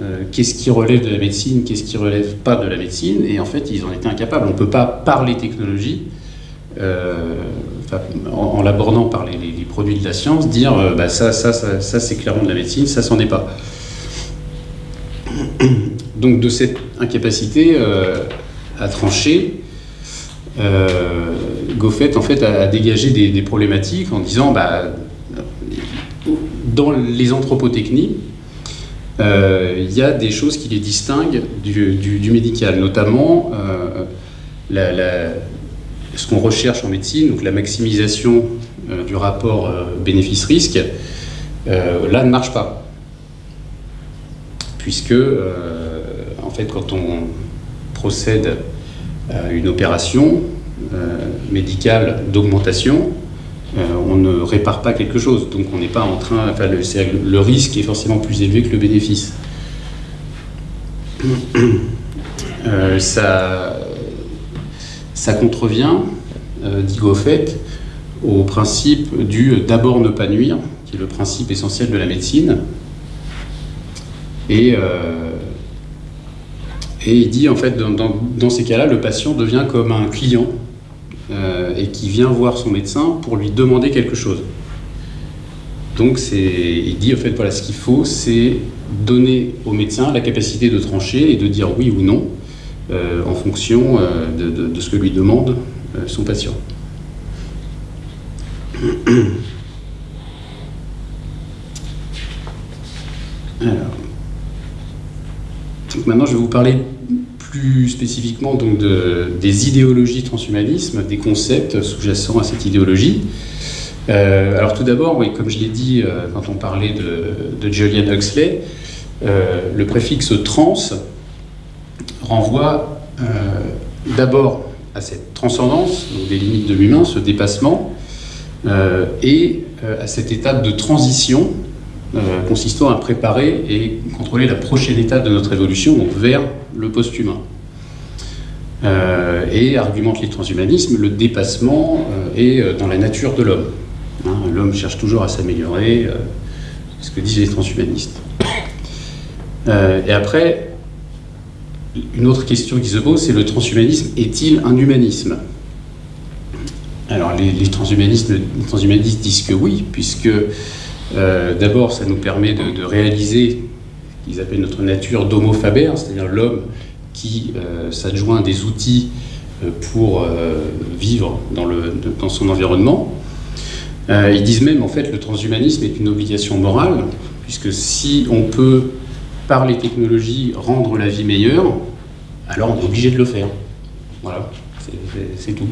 euh, qu'est-ce qui relève de la médecine, qu'est-ce qui relève pas de la médecine, et en fait ils en étaient incapables. On ne peut pas parler technologie, euh, en, l'abordant par les, produits de la science, dire euh, bah, ça, ça, ça, c'est clairement de la médecine, ça s'en est pas. [COUGHS] Donc de cette incapacité à trancher, Goffet en fait a, dégagé des, problématiques en disant bah, dans les anthropotechnies, il y a des choses qui les distinguent du, médical, notamment ce qu'on recherche en médecine, donc la maximisation euh, du rapport euh, bénéfice-risque, euh, là ne marche pas. Puisque, en fait, quand on procède à une opération médicale d'augmentation, on ne répare pas quelque chose. Donc on n'est pas en train. Enfin, le, risque est forcément plus élevé que le bénéfice. ça, ça contrevient, dit Goffet, au principe du d'abord ne pas nuire, qui est le principe essentiel de la médecine. Et, euh, il dit en fait, dans, ces cas-là, le patient devient comme un client euh, et qui vient voir son médecin pour lui demander quelque chose. Donc il dit en fait voilà ce qu'il faut, c'est donner au médecin la capacité de trancher et de dire oui ou non euh, en fonction de, de, ce que lui demande son patient. [CLEARS THROAT] Alors, maintenant je vais vous parler plus spécifiquement donc de, des idéologies transhumanisme, des concepts sous-jacents à cette idéologie. Euh, alors tout d'abord, oui, comme je l'ai dit euh, quand on parlait de, Julian Huxley, euh, le préfixe trans renvoie d'abord à cette transcendance des limites de l'humain, ce dépassement, et à cette étape de transition consistant à préparer et contrôler la prochaine étape de notre évolution, donc vers le post-humain. et argumente les transhumanismes, le dépassement est dans la nature de l'homme. Hein, l'homme cherche toujours à s'améliorer, ce que disent les transhumanistes. et après, une autre question qui se pose, c'est le transhumanisme est-il un humanisme? Alors les, transhumanistes, disent que oui, puisque euh, d'abord ça nous permet de, réaliser qu'ils appellent notre nature d'homo faber, c'est-à-dire l'homme qui euh, s'adjoint des outils euh, pour vivre dans, son environnement. ils disent même en fait le transhumanisme est une obligation morale, puisque si on peut par les technologies rendre la vie meilleure, alors on est obligé de le faire. Voilà, c'est tout.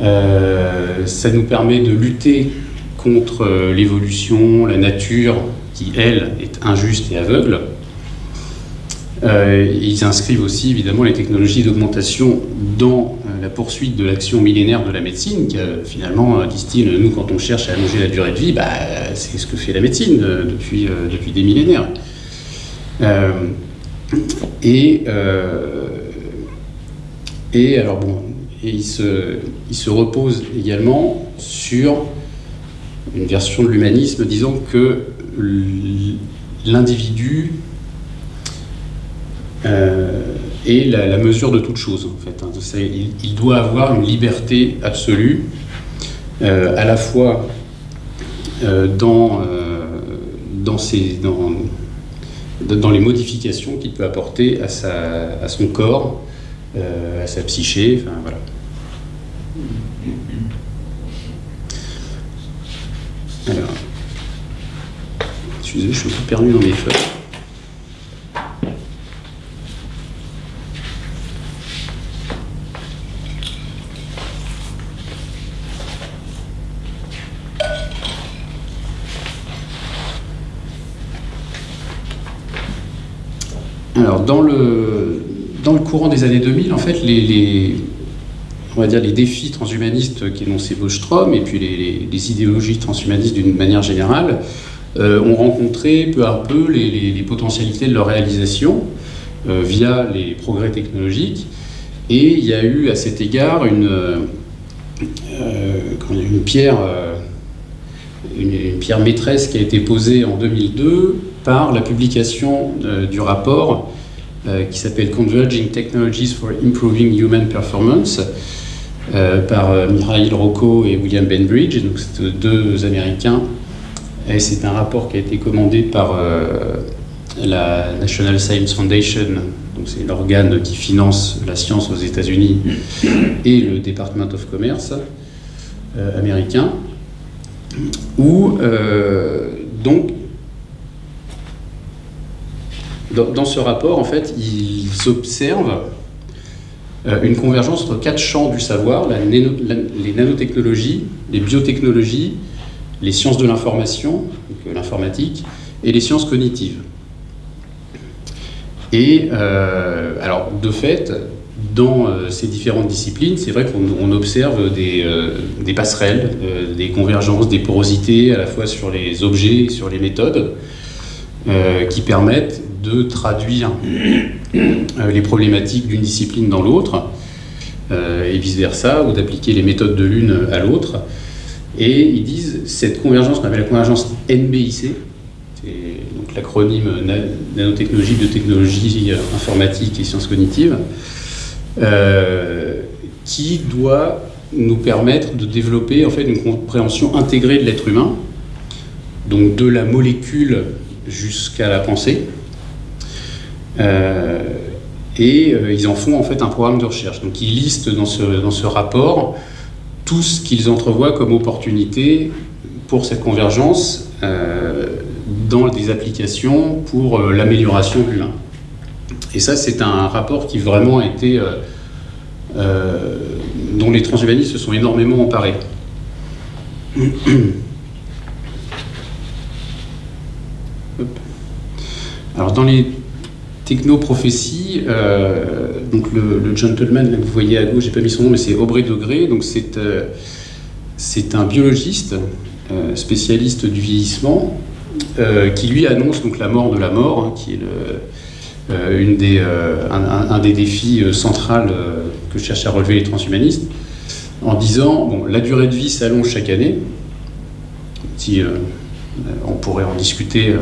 Euh, ça nous permet de lutter contre euh, l'évolution, la nature qui, elle, est injuste et aveugle. Euh, ils inscrivent aussi évidemment les technologies d'augmentation dans la poursuite de l'action millénaire de la médecine, qui finalement, disent-ils, nous quand on cherche à allonger la durée de vie, bah, c'est ce que fait la médecine depuis, depuis des millénaires. et, et alors bon, il se, il se repose également sur une version de l'humanisme disant que l'individu euh, est la, mesure de toute chose en fait. Hein. Il, doit avoir une liberté absolue, euh, à la fois euh, dans, dans, les modifications qu'il peut apporter à son corps, à sa psyché, enfin voilà. Alors, je suis un peu perdu dans mes feuilles. Alors, dans le, dans le courant des années 2000, en fait, les on va dire, les défis transhumanistes qu'énonçait Bostrom et puis les, idéologies transhumanistes d'une manière générale ont rencontré peu à peu les, potentialités de leur réalisation euh, via les progrès technologiques. Et il y a eu à cet égard une, euh, pierre, maîtresse qui a été posée en 2002 par la publication du rapport qui s'appelle Converging Technologies for Improving Human Performance, euh, par euh, Mikhail Rocco et William Benbridge, donc deux Américains. C'est un rapport qui a été commandé par, euh, la National Science Foundation, donc c'est l'organe qui finance la science aux États-Unis, et le Department of Commerce américain, où donc dans, ce rapport, en fait, ils observent euh, une convergence entre quatre champs du savoir, les nanotechnologies, les biotechnologies, les sciences de l'information, euh, l'informatique, et les sciences cognitives. Et euh, alors, de fait, dans ces différentes disciplines, c'est vrai qu'on observe des, des passerelles, des convergences, des porosités, à la fois sur les objets et sur les méthodes, qui permettent de traduire euh, les problématiques d'une discipline dans l'autre, euh, et vice-versa, ou d'appliquer les méthodes de l'une à l'autre. Et ils disent, cette convergence, on appelle la convergence NBIC, c'est donc l'acronyme nanotechnologie, biotechnologie, informatique et sciences cognitives, euh, qui doit nous permettre de développer en fait une compréhension intégrée de l'être humain, donc de la molécule jusqu'à la pensée, euh, et euh, ils en font en fait un programme de recherche. Donc ils listent dans ce, dans ce rapport tout ce qu'ils entrevoient comme opportunité pour cette convergence euh, dans des applications pour l'amélioration de l'humain. Et ça, c'est un rapport qui vraiment a été, dont les transhumanistes se sont énormément emparés. Alors dans les Technoprophétie, euh, donc le, gentleman que vous voyez à gauche, j'ai pas mis son nom, mais c'est Aubrey Degré, donc c'est euh, c'est un biologiste euh, spécialiste du vieillissement qui lui annonce donc la mort de la mort, hein, qui est un, des défis centrales que cherchent à relever les transhumanistes, en disant bon, la durée de vie s'allonge chaque année. On pourrait en discuter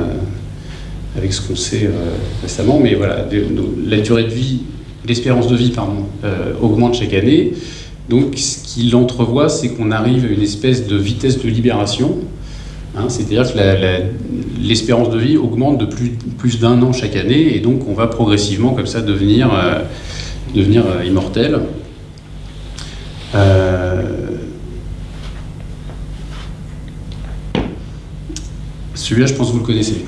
avec ce qu'on sait euh, récemment, mais voilà, la durée de vie, l'espérance de vie, pardon, euh, augmente chaque année. Donc, ce qu'il entrevoit, c'est qu'on arrive à une espèce de vitesse de libération. Hein, C'est-à-dire que l'espérance de vie augmente de plus, d'un an chaque année, et donc on va progressivement comme ça devenir, euh, devenir immortel. Celui-là, je pense que vous le connaissez.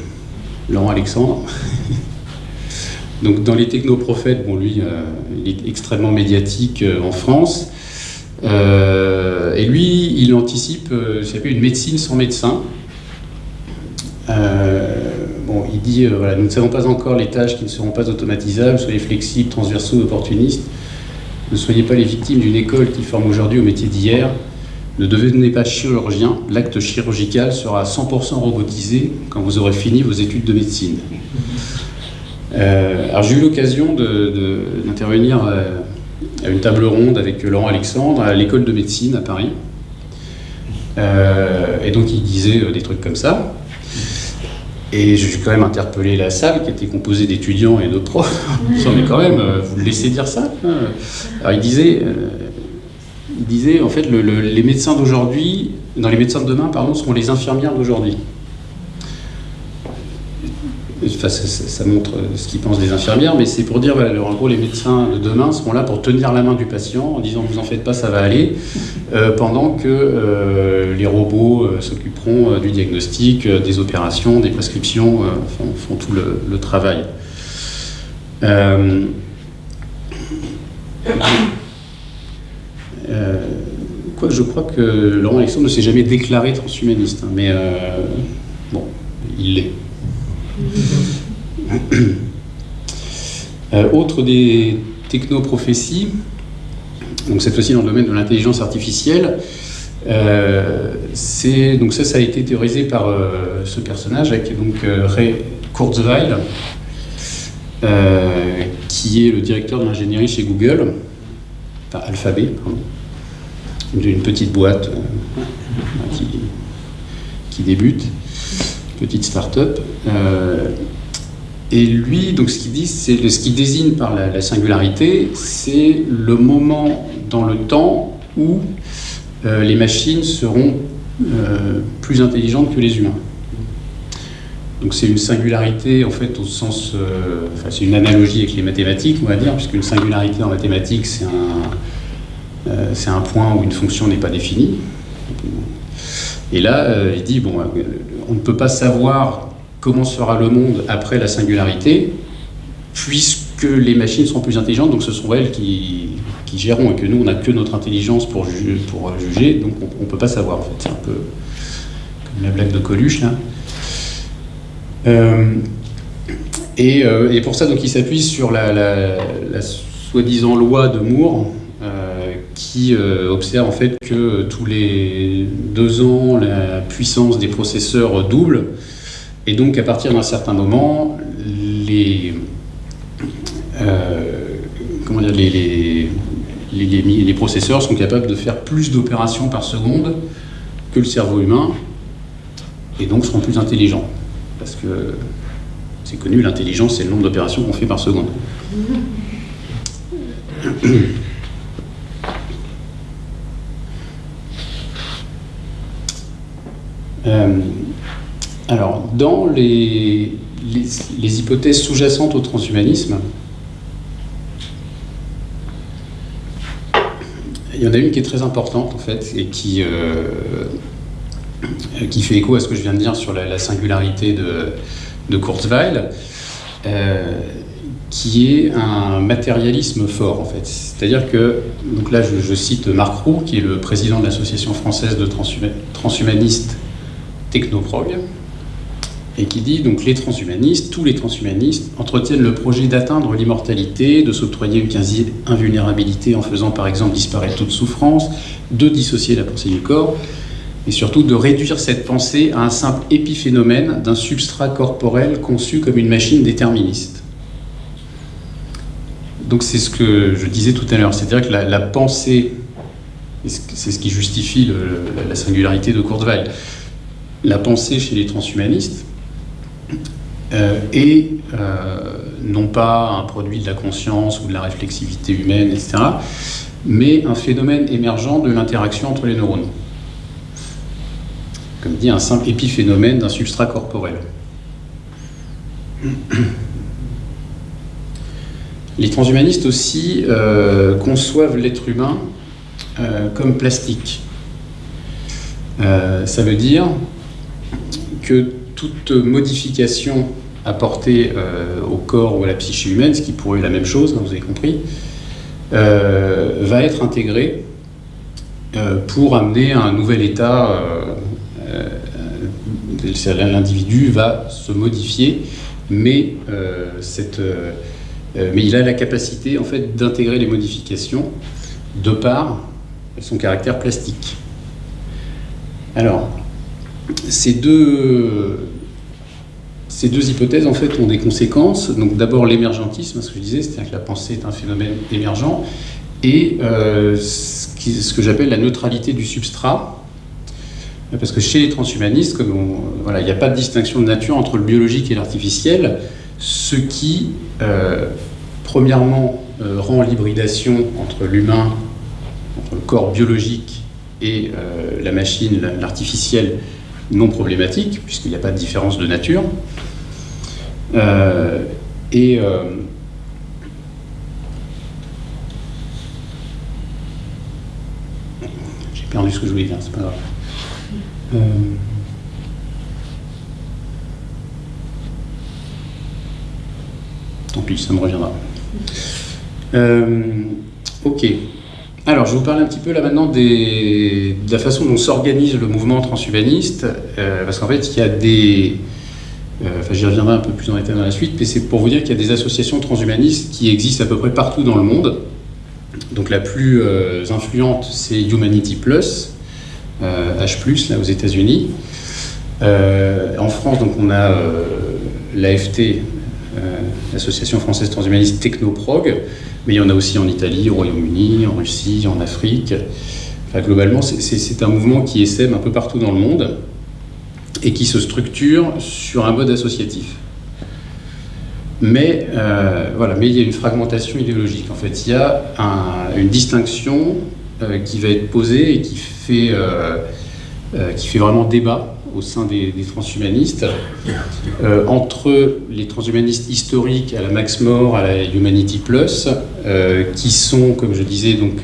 Laurent Alexandre. [LAUGHS] Donc dans les technoprophètes, bon lui, euh, il est extrêmement médiatique euh, en France. Euh, et lui, il anticipe une médecine sans médecin. bon, il dit, voilà, nous ne savons pas encore les tâches qui ne seront pas automatisables, soyez flexibles, transversaux, opportunistes. Ne soyez pas les victimes d'une école qui forme aujourd'hui au métier d'hier. Ne devenez pas chirurgien, l'acte chirurgical sera 100% robotisé quand vous aurez fini vos études de médecine. Euh, alors j'ai eu l'occasion d'intervenir euh, à une table ronde avec Laurent Alexandre à l'école de médecine à Paris. Euh, et donc il disait des trucs comme ça. Et j'ai quand même interpellé la salle qui était composée d'étudiants et d'autres profs. [LAUGHS] mais quand même, vous le laissez dire ça Alors il disait, il disait en fait les médecins d'aujourd'hui, dans les médecins de demain, pardon, seront les infirmières d'aujourd'hui. ça, montre ce qu'ils pensent des infirmières, mais c'est pour dire, en gros, les médecins de demain seront là pour tenir la main du patient en disant vous en faites pas, ça va aller, euh, pendant que euh, les robots euh, s'occuperont du diagnostic, des opérations, des prescriptions, font, tout le travail. Euh, quoi, je crois que Laurent Alexandre ne s'est jamais déclaré transhumaniste, hein, mais euh, bon, il l'est. Euh, autre des technoprophéties, donc cette fois-ci dans le domaine de l'intelligence artificielle, c'est donc ça, ça a été théorisé par ce personnage avec donc Ray Kurzweil, qui est le directeur de l'ingénierie chez Google, enfin Alphabet, pardon d'une petite boîte euh, qui, qui, débute, petite start-up. Euh, et lui, donc ce qu'il dit, c'est ce qu'il désigne par la, singularité, c'est le moment dans le temps où euh, les machines seront plus intelligentes que les humains. Donc c'est une singularité en fait au sens, enfin c'est une analogie avec les mathématiques on va dire, puisqu'une singularité en mathématiques c'est un, c'est un point où une fonction n'est pas définie. Et là euh, il dit bon, on ne peut pas savoir comment sera le monde après la singularité, puisque les machines sont plus intelligentes, donc ce sont elles qui, géreront, et que nous on n'a que notre intelligence pour, juger, donc on ne peut pas savoir. C'est un peu comme la blague de Coluche là. Euh, euh, et, pour ça, donc, il s'appuie sur la, soi-disant loi de Moore, euh, qui observe en fait que tous les deux ans, la puissance des processeurs double, et donc à partir d'un certain moment, les, comment dire, les, les, processeurs sont capables de faire plus d'opérations par seconde que le cerveau humain, et donc seront plus intelligents. Parce que c'est connu, l'intelligence, c'est le nombre d'opérations qu'on fait par seconde. [COUGHS] [COUGHS] [COUGHS] alors, dans les, hypothèses sous-jacentes au transhumanisme, il y en a une qui est très importante en fait et qui, euh, euh, qui fait écho à ce que je viens de dire sur la, singularité de, de Kurzweil, euh, qui est un matérialisme fort en fait. C'est-à-dire que, donc là je, cite Marc Roux, qui est le président de l'association française de transhumanistes Technoprog, et qui dit donc les transhumanistes, tous les transhumanistes entretiennent le projet d'atteindre l'immortalité, de s'octroyer une quasi invulnérabilité en faisant par exemple disparaître toute souffrance, de dissocier la pensée du corps, et surtout de réduire cette pensée à un simple épiphénomène d'un substrat corporel conçu comme une machine déterministe. Donc c'est ce que je disais tout à l'heure, c'est-à-dire que la, pensée, c'est ce qui justifie la, singularité de Kurzweil, la pensée chez les transhumanistes euh, est euh, non pas un produit de la conscience ou de la réflexivité humaine, etc., mais un phénomène émergent de l'interaction entre les neurones comme dit, un simple épiphénomène d'un substrat corporel. Les transhumanistes aussi euh, conçoivent l'être humain euh, comme plastique. Euh, ça veut dire que toute modification apportée au corps ou à la psyché humaine, ce qui pourrait être la même chose, hein, vous avez compris, va être intégrée pour amener à un nouvel état l'individu va se modifier, mais, euh, euh, euh, mais il a la capacité en fait d'intégrer les modifications de par son caractère plastique. Alors, ces deux, ces deux hypothèses en fait ont des conséquences. Donc d'abord l'émergentisme, ce que je disais, c'est-à-dire que la pensée est un phénomène émergent, et ce que j'appelle la neutralité du substrat, parce que chez les transhumanistes, voilà, il n'y a pas de distinction de nature entre le biologique et l'artificiel, ce qui, euh, premièrement, euh, rend l'hybridation entre l'humain, entre le corps biologique et euh, la machine, l'artificiel, non problématique, puisqu'il n'y a pas de différence de nature. et j'ai perdu ce que je voulais dire, c'est pas grave. Euh, tant pis, ça me reviendra. Euh, ok. Alors, je vais vous parler un petit peu là maintenant de la façon dont s'organise le mouvement transhumaniste, euh, parce qu'en fait, il y a des... enfin, j'y reviendrai un peu plus en détail dans la suite, mais c'est pour vous dire qu'il y a des associations transhumanistes qui existent à peu près partout dans le monde. Donc la plus influente, c'est Humanity Plus, H+, euh, là aux États-Unis. Euh, en France, donc on a euh, l'AFT, l'Association française transhumaniste Technoprog, mais il y en a aussi en Italie, au Royaume-Uni, en Russie, en Afrique. globalement, c'est un mouvement qui essaime un peu partout dans le monde et qui se structure sur un mode associatif. Mais, voilà, mais il y a une fragmentation idéologique. En fait, il y a une distinction qui va être posée et qui fait, euh, euh, qui fait vraiment débat au sein des, transhumanistes euh, entre les transhumanistes historiques à la Max More, à la Humanity Plus, euh, qui sont, comme je disais, donc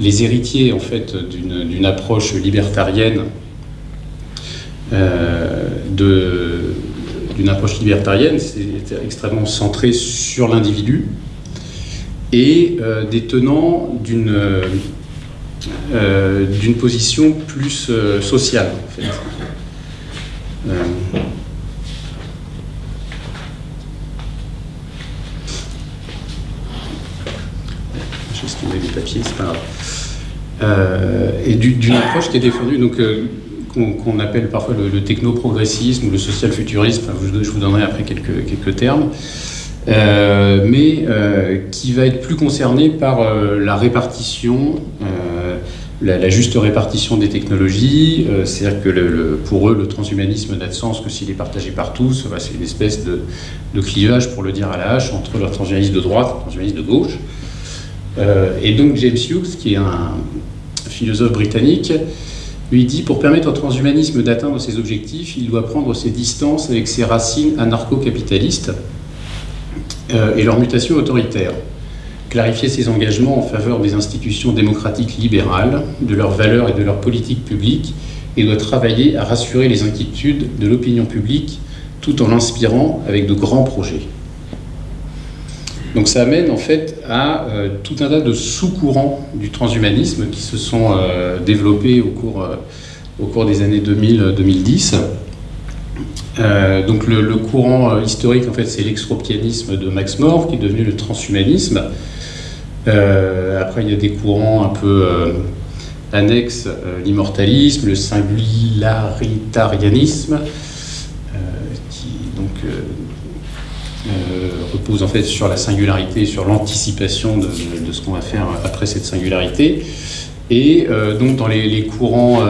les héritiers en fait d'une approche libertarienne d'une approche libertarienne, c'est extrêmement centré sur l'individu, et des tenants d'une euh, d'une position plus euh, sociale. Euh, les papiers, c'est pas grave. et d'une approche qui est défendue, donc qu'on appelle parfois le, techno-progressisme ou le social-futurisme, je, vous donnerai après quelques, quelques termes, mais qui va être plus concerné par la répartition la, juste répartition des technologies, euh, c'est-à-dire que pour eux, le transhumanisme n'a de sens que s'il est partagé par tous. c'est une espèce de, clivage, pour le dire à la hache, entre le transhumanisme de droite et le transhumanisme de gauche. Euh, et donc James Hughes, qui est un philosophe britannique, lui dit pour permettre au transhumanisme d'atteindre ses objectifs, il doit prendre ses distances avec ses racines anarcho-capitalistes euh, et leur mutation autoritaire clarifier ses engagements en faveur des institutions démocratiques libérales, de leurs valeurs et de leurs politiques publiques, et doit travailler à rassurer les inquiétudes de l'opinion publique tout en l'inspirant avec de grands projets. Donc ça amène en fait à euh, tout un tas de sous-courants du transhumanisme qui se sont euh, développés au cours, euh, au cours des années 2000-2010. donc le, courant historique en fait c'est l'extropianisme de Max More qui est devenu le transhumanisme après, il y a des courants un peu euh, annexes, euh, l'immortalisme, le singularitarianisme, qui donc repose en fait sur la singularité, sur l'anticipation de, ce qu'on va faire après cette singularité. Et donc dans les, courants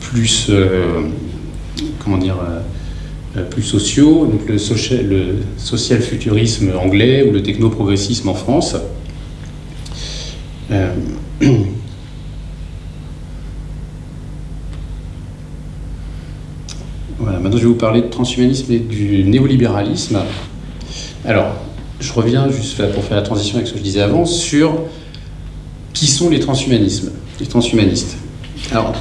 plus, comment dire, euh, plus sociaux, donc le social, futurisme anglais ou le techno-progressisme en France. Euh, voilà, maintenant je vais vous parler de transhumanisme et du néolibéralisme. Alors, je reviens juste pour faire la transition avec ce que je disais avant sur qui sont les les transhumanistes. Alors,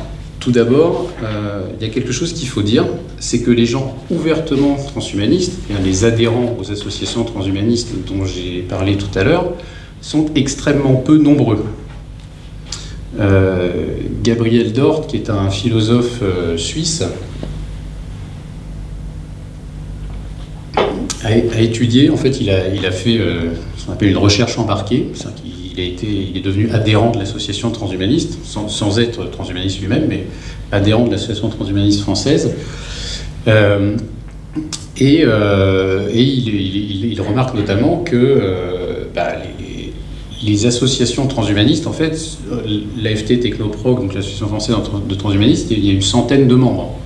tout d'abord, euh, il y a quelque chose qu'il faut dire, c'est que les gens ouvertement transhumanistes, les adhérents aux associations transhumanistes dont j'ai parlé tout à l'heure, sont extrêmement peu nombreux. Euh, Gabriel Dort, qui est un philosophe euh, suisse, a, étudié, en fait, il a, il a fait ce qu'on appelle une recherche embarquée, il, a été, il est devenu adhérent de l'association transhumaniste, sans, être transhumaniste lui-même, mais adhérent de l'association transhumaniste française. Euh, et, euh, il, remarque notamment que euh, bah, les, associations transhumanistes, en fait, l'AFT Technoprog, donc l'association française de transhumanistes, il y a une centaine de membres.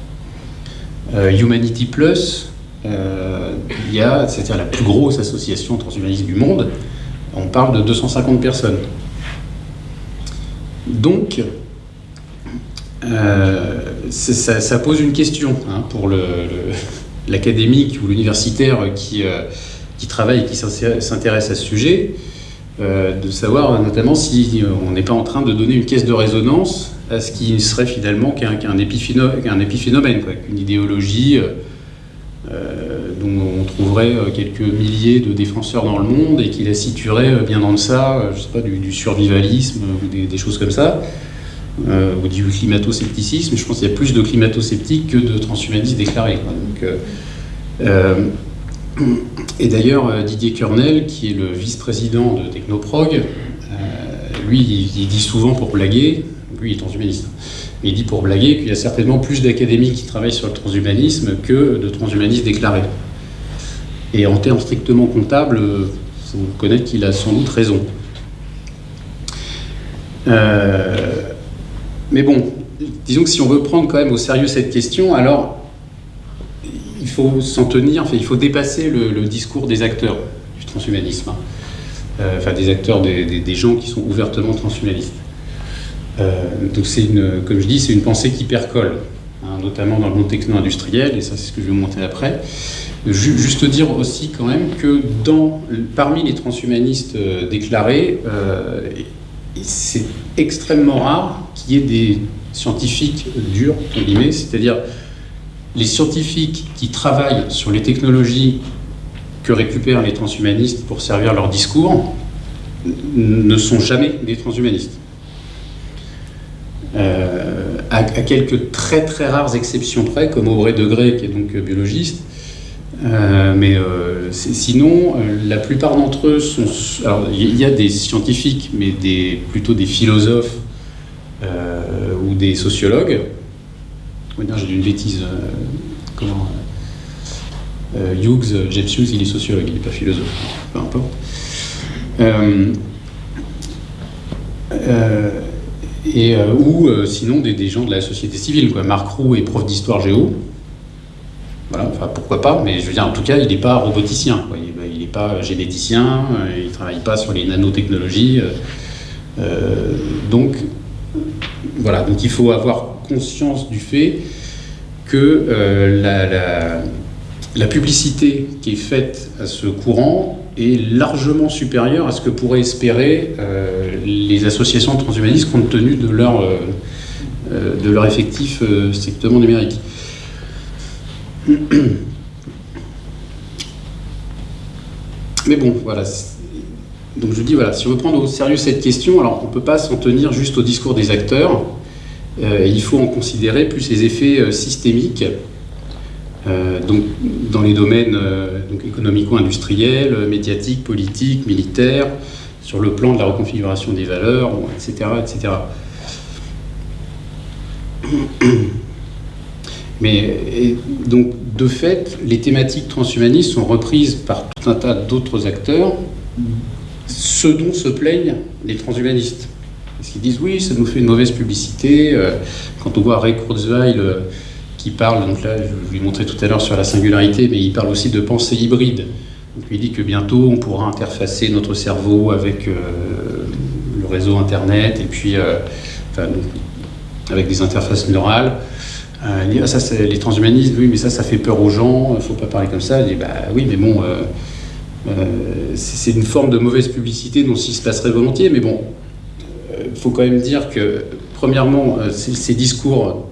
Humanity Plus, il y a, c'est-à-dire la plus grosse association transhumaniste du monde, on parle de 250 personnes. Donc, euh, ça, pose une question hein, pour [LAUGHS] l'académique ou l'universitaire qui, euh, travaille et qui s'intéresse à ce sujet, euh, de savoir notamment si on n'est pas en train de donner une caisse de résonance à ce qui serait finalement qu'un épiphénomène, qu'une idéologie dont on trouverait quelques milliers de défenseur dans le monde et qui la situerait bien dans ça, je sais pas, du, survivalisme ou des, choses comme ça. Euh, ou du climato-scepticisme. Je pense qu'il y a plus de climato-sceptiques que de transhumanistes déclarés. Euh, euh, et d'ailleurs, Didier Kernel, qui est le vice-président de Technoprog, lui, il, dit souvent pour blaguer, lui il est transhumaniste, mais il dit pour blaguer qu'il y a certainement plus d'académiques qui travaillent sur le transhumanisme que de transhumanistes déclarés. Et en termes strictement comptables, vous connaître qu'il a sans doute raison. Euh, mais bon, disons que si on veut prendre quand même au sérieux cette question, alors il faut s'en tenir, enfin, il faut dépasser le, discours des acteurs du transhumanisme, hein. euh, enfin des acteurs, des, gens qui sont ouvertement transhumanistes. Donc c'est une, comme je dis, c'est une pensée qui percole, hein, notamment dans le monde techno-industriel, et ça c'est ce que je vais vous montrer après. Juste dire aussi quand même que dans, parmi les transhumanistes déclarés, c'est extrêmement rare qu'il y ait des scientifiques durs, c'est-à-dire les scientifiques qui travaillent sur les technologies que récupèrent les transhumanistes pour servir leur discours ne sont jamais des transhumanistes. Euh, à, quelques très très rares exceptions près, comme Auré Degré, qui est donc biologiste, euh, mais euh, sinon, la plupart d'entre eux sont. Alors, il y a des scientifiques, mais des, plutôt des philosophes ou des sociologues. J'ai dit une bêtise. comment Hughes, Jeff Hughes, il est sociologue, il n'est pas philosophe. Peu importe. Et, ou sinon des, gens de la société civile. Quoi. Marc Roux est prof d'histoire géo. Voilà, enfin, pourquoi pas, mais je veux dire, en tout cas, il n'est pas roboticien, il n'est pas généticien, euh, il ne travaille pas sur les nanotechnologies. Euh, euh, donc, voilà, donc il faut avoir conscience du fait que la, publicité qui est faite à ce courant est largement supérieure à ce que pourraient espérer les associations transhumanistes compte tenu de leur, de leur effectif strictement numérique. [CLEARS THROAT] Mais bon, voilà. Donc je dis, voilà, si on veut prendre au sérieux cette question, alors on ne peut pas s'en tenir juste au discours des acteurs. Euh, il faut en considérer plus les effets euh, systémiques, euh, donc dans les domaines économico-industriels, médiatiques, politiques, militaires, sur le plan de la reconfiguration des valeurs, etc., etc. [COUGHS] Mais donc, de fait, les thématiques transhumanistes sont reprises par tout un tas d'autres acteurs, ce dont se plaignent les transhumanistes. Parce qu'ils disent oui, ça nous fait une mauvaise publicité. Euh, quand on voit Ray Kurzweil euh, qui parle, donc là, je vous l'ai montré tout à l'heure sur la singularité, mais il parle aussi de pensée hybride. Donc, il dit que bientôt on pourra interfacer notre cerveau avec euh, le réseau Internet et puis avec des interfaces neurales. Euh, ah, ça, les transhumanistes, oui, mais ça, ça fait peur aux gens, il faut pas parler comme ça. Je dis, bah oui, mais bon, euh, euh, c'est une forme de mauvaise publicité dont s'il se passerait volontiers, mais bon, il faut quand même dire que, premièrement, ces discours,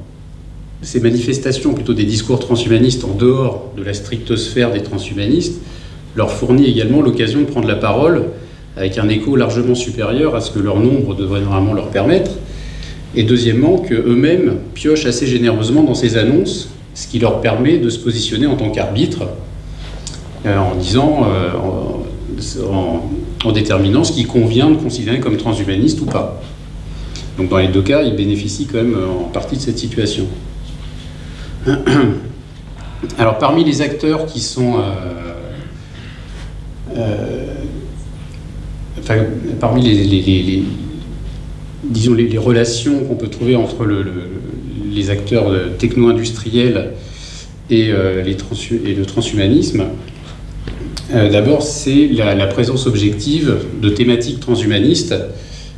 ces manifestations, plutôt des discours transhumanistes en dehors de la stricte sphère des transhumanistes, leur fournit également l'occasion de prendre la parole avec un écho largement supérieur à ce que leur nombre devrait normalement leur permettre et deuxièmement qu'eux-mêmes piochent assez généreusement dans ces annonces, ce qui leur permet de se positionner en tant qu'arbitre, euh, en disant, euh, en, déterminant ce qui convient de considérer comme transhumaniste ou pas. Donc dans les deux cas, ils bénéficient quand même euh, en partie de cette situation. [CLEARS THROAT] Alors parmi les acteurs qui sont... enfin, parmi les relations qu'on peut trouver entre les acteurs techno-industriels et, euh, et, le transhumanisme. Euh, d'abord, c'est la, présence objective de thématiques transhumanistes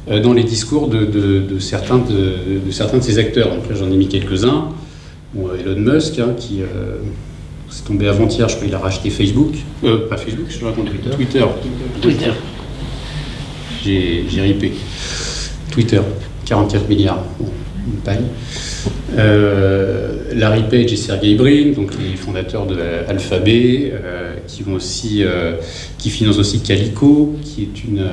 euh, dans les discours de, certains de, ces acteurs. Donc j'en ai mis quelques-uns. Elon Musk, hein, qui s'est tombé avant-hier, je crois qu'il a racheté Facebook. pas Facebook, je raconte Twitter. Twitter. Twitter. J'ai ripé. Twitter, 44 milliards, une paille. Euh, Larry Page et Sergey Brin, donc les fondateurs de Alphabet, euh, qui vont aussi, euh, qui financent aussi Calico, qui est une,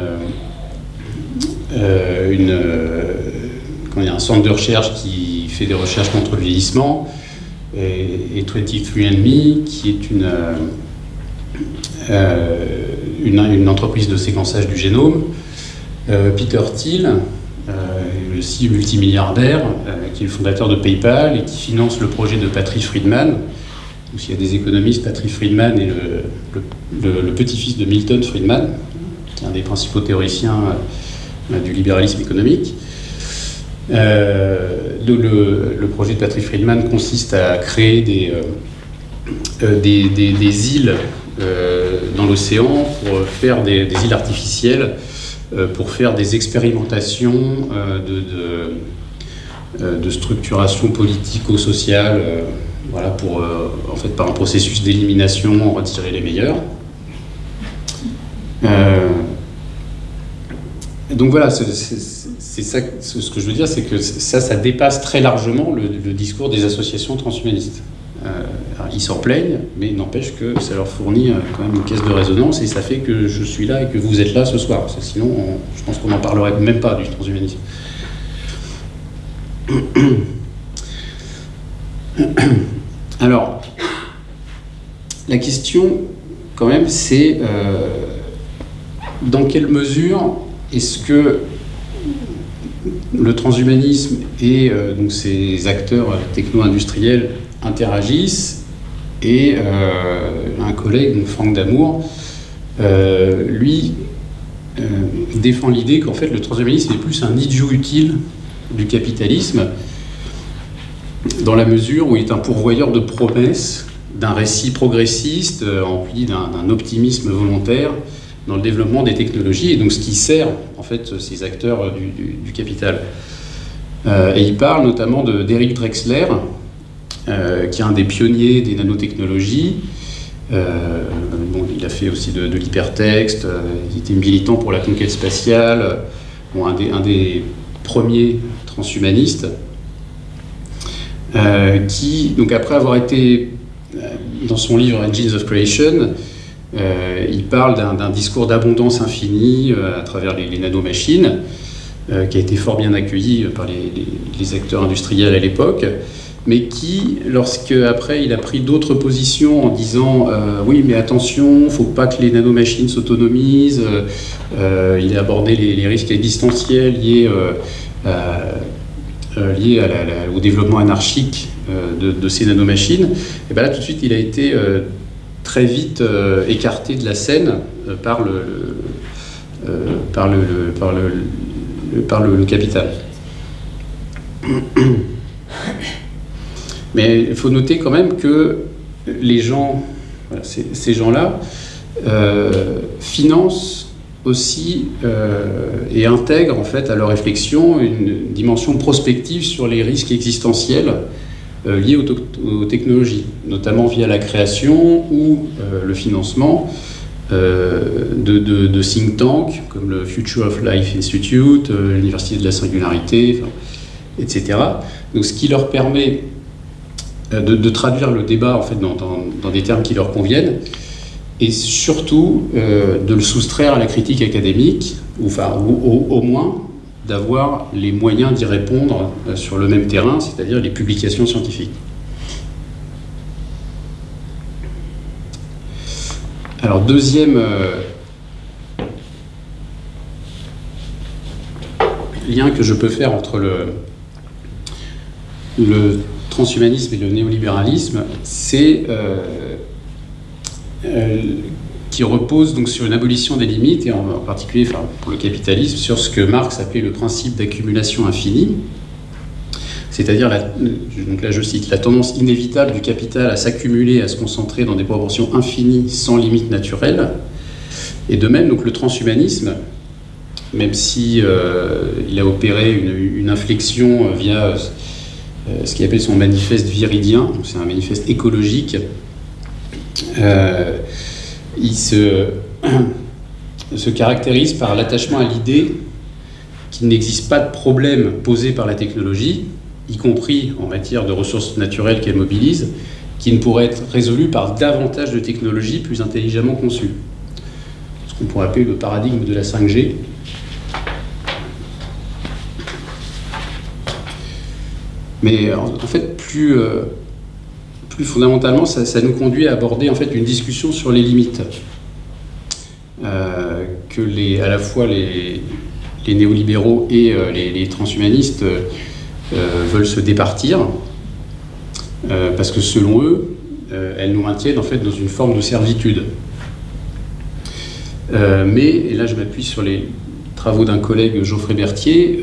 une un centre de recherche qui fait des recherches contre le vieillissement, et, 23andMe, qui est une, une, une, entreprise de séquençage du génome. Peter Thiel, euh, aussi multimilliardaire, euh, qui est le fondateur de PayPal et qui finance le projet de Patrick Friedman. il y a des économistes, Patrick Friedman est le, petit-fils de Milton Friedman, qui est un des principaux théoriciens euh, du libéralisme économique. Le, projet de Patrick Friedman consiste à créer des, des, îles dans l'océan pour faire des, îles artificielles pour faire des expérimentations de, de, structuration politico-sociale, voilà, pour, en fait, par un processus d'élimination, retirer les meilleurs. Donc voilà, c'est ça, ce que je veux dire, c'est que ça, ça dépasse très largement le, discours des associations transhumanistes. Euh, ils s'en plaignent, mais n'empêche que ça leur fournit euh, quand même une caisse de résonance et ça fait que je suis là et que vous êtes là ce soir. sinon, je pense qu'on n'en parlerait même pas du transhumanisme. [COUGHS] Alors, la question, quand même, c'est euh, dans quelle mesure est-ce que le transhumanisme et donc ces acteurs techno-industriels interagissent et euh, un collègue, Franck Damour, euh, lui euh, défend l'idée qu'en fait le transhumanisme est plus un idiot utile du capitalisme dans la mesure où il est un pourvoyeur de promesses d'un récit progressiste empli d'un optimisme volontaire dans le développement des technologies et donc ce qui sert en fait ces acteurs du, capital. et il parle notamment d'Eric Drexler, euh, qui est un des pionniers des nanotechnologies. Euh, il a fait aussi de, l'hypertexte, euh, il était militant pour la conquête spatiale, un, des, premiers transhumanistes, qui, donc après avoir été dans son livre Engines of Creation, il parle d'un discours d'abondance infinie à travers les, nanomachines, qui a été fort bien accueilli par les acteurs industriels à l'époque mais qui, lorsque après il a pris d'autres positions en disant euh, oui mais attention, faut pas que les nanomachines s'autonomisent, euh, il a abordé les, risques existentiels liés, euh, liés au développement anarchique de, ces nanomachines, et bien là tout de suite il a été très vite écarté de la scène par le, par le, par le, par le capital. Mais il faut noter quand même que les gens, ces, gens-là, euh, financent aussi euh, et intègrent en fait à leur réflexion une dimension prospective sur les risques existentiels euh, liés aux, technologies, notamment via la création ou le financement de, think tanks comme le Future of Life Institute, l'Université de la Singularité, etc. Donc ce qui leur permet euh, de, traduire le débat en fait, dans, des termes qui leur conviennent, et surtout euh, de le soustraire à la critique académique, ou, enfin, au, moins d'avoir les moyens d'y répondre euh, sur le même terrain, c'est-à-dire les publications scientifiques. Alors deuxième lien que je peux faire entre le, transhumanisme et le néolibéralisme, c'est euh, euh, qui repose donc sur une abolition des limites, et en, particulier pour le capitalisme, sur ce que Marx appelait le principe d'accumulation infinie, c'est-à-dire, donc là je cite, la tendance inévitable du capital à s'accumuler, à se concentrer dans des proportions infinies sans limite naturelle. Et de même, donc le transhumanisme, même si euh, il a opéré une, inflexion via euh, ce qu'il appelle son manifeste viridien, c'est un manifeste écologique. Euh, il se, [CLEARS THROAT] se caractérise par l'attachement à l'idée qu'il n'existe pas de problème posé par la technologie, y compris en matière de ressources naturelles qu'elle mobilise, qui ne pourrait être résolu par davantage de technologies plus intelligemment conçues. Ce qu'on pourrait appeler le paradigme de la 5G, Mais en, fait, plus, euh, plus fondamentalement, ça, nous conduit à aborder en fait une discussion sur les limites. Euh, que les, à la fois les, néolibéraux et euh, les, transhumanistes veulent se départir, parce que selon eux, elles nous maintiennent en fait dans une forme de servitude. mais, et là je m'appuie sur les travaux d'un collègue Geoffrey Berthier,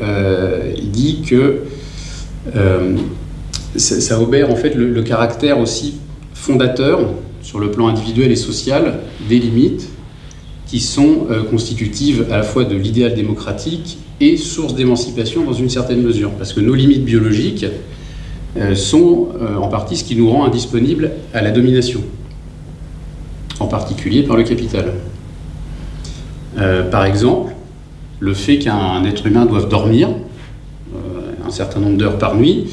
il dit que euh, ça obère en fait le, caractère aussi fondateur sur le plan individuel et social des limites qui sont constitutives à la fois de l'idéal démocratique et source d'émancipation dans une certaine mesure. Parce que nos limites biologiques sont en partie ce qui nous rend indisponibles à la domination, en particulier par le capital. par exemple, le fait qu'un être humain doive dormir un certain nombre d'heures par nuit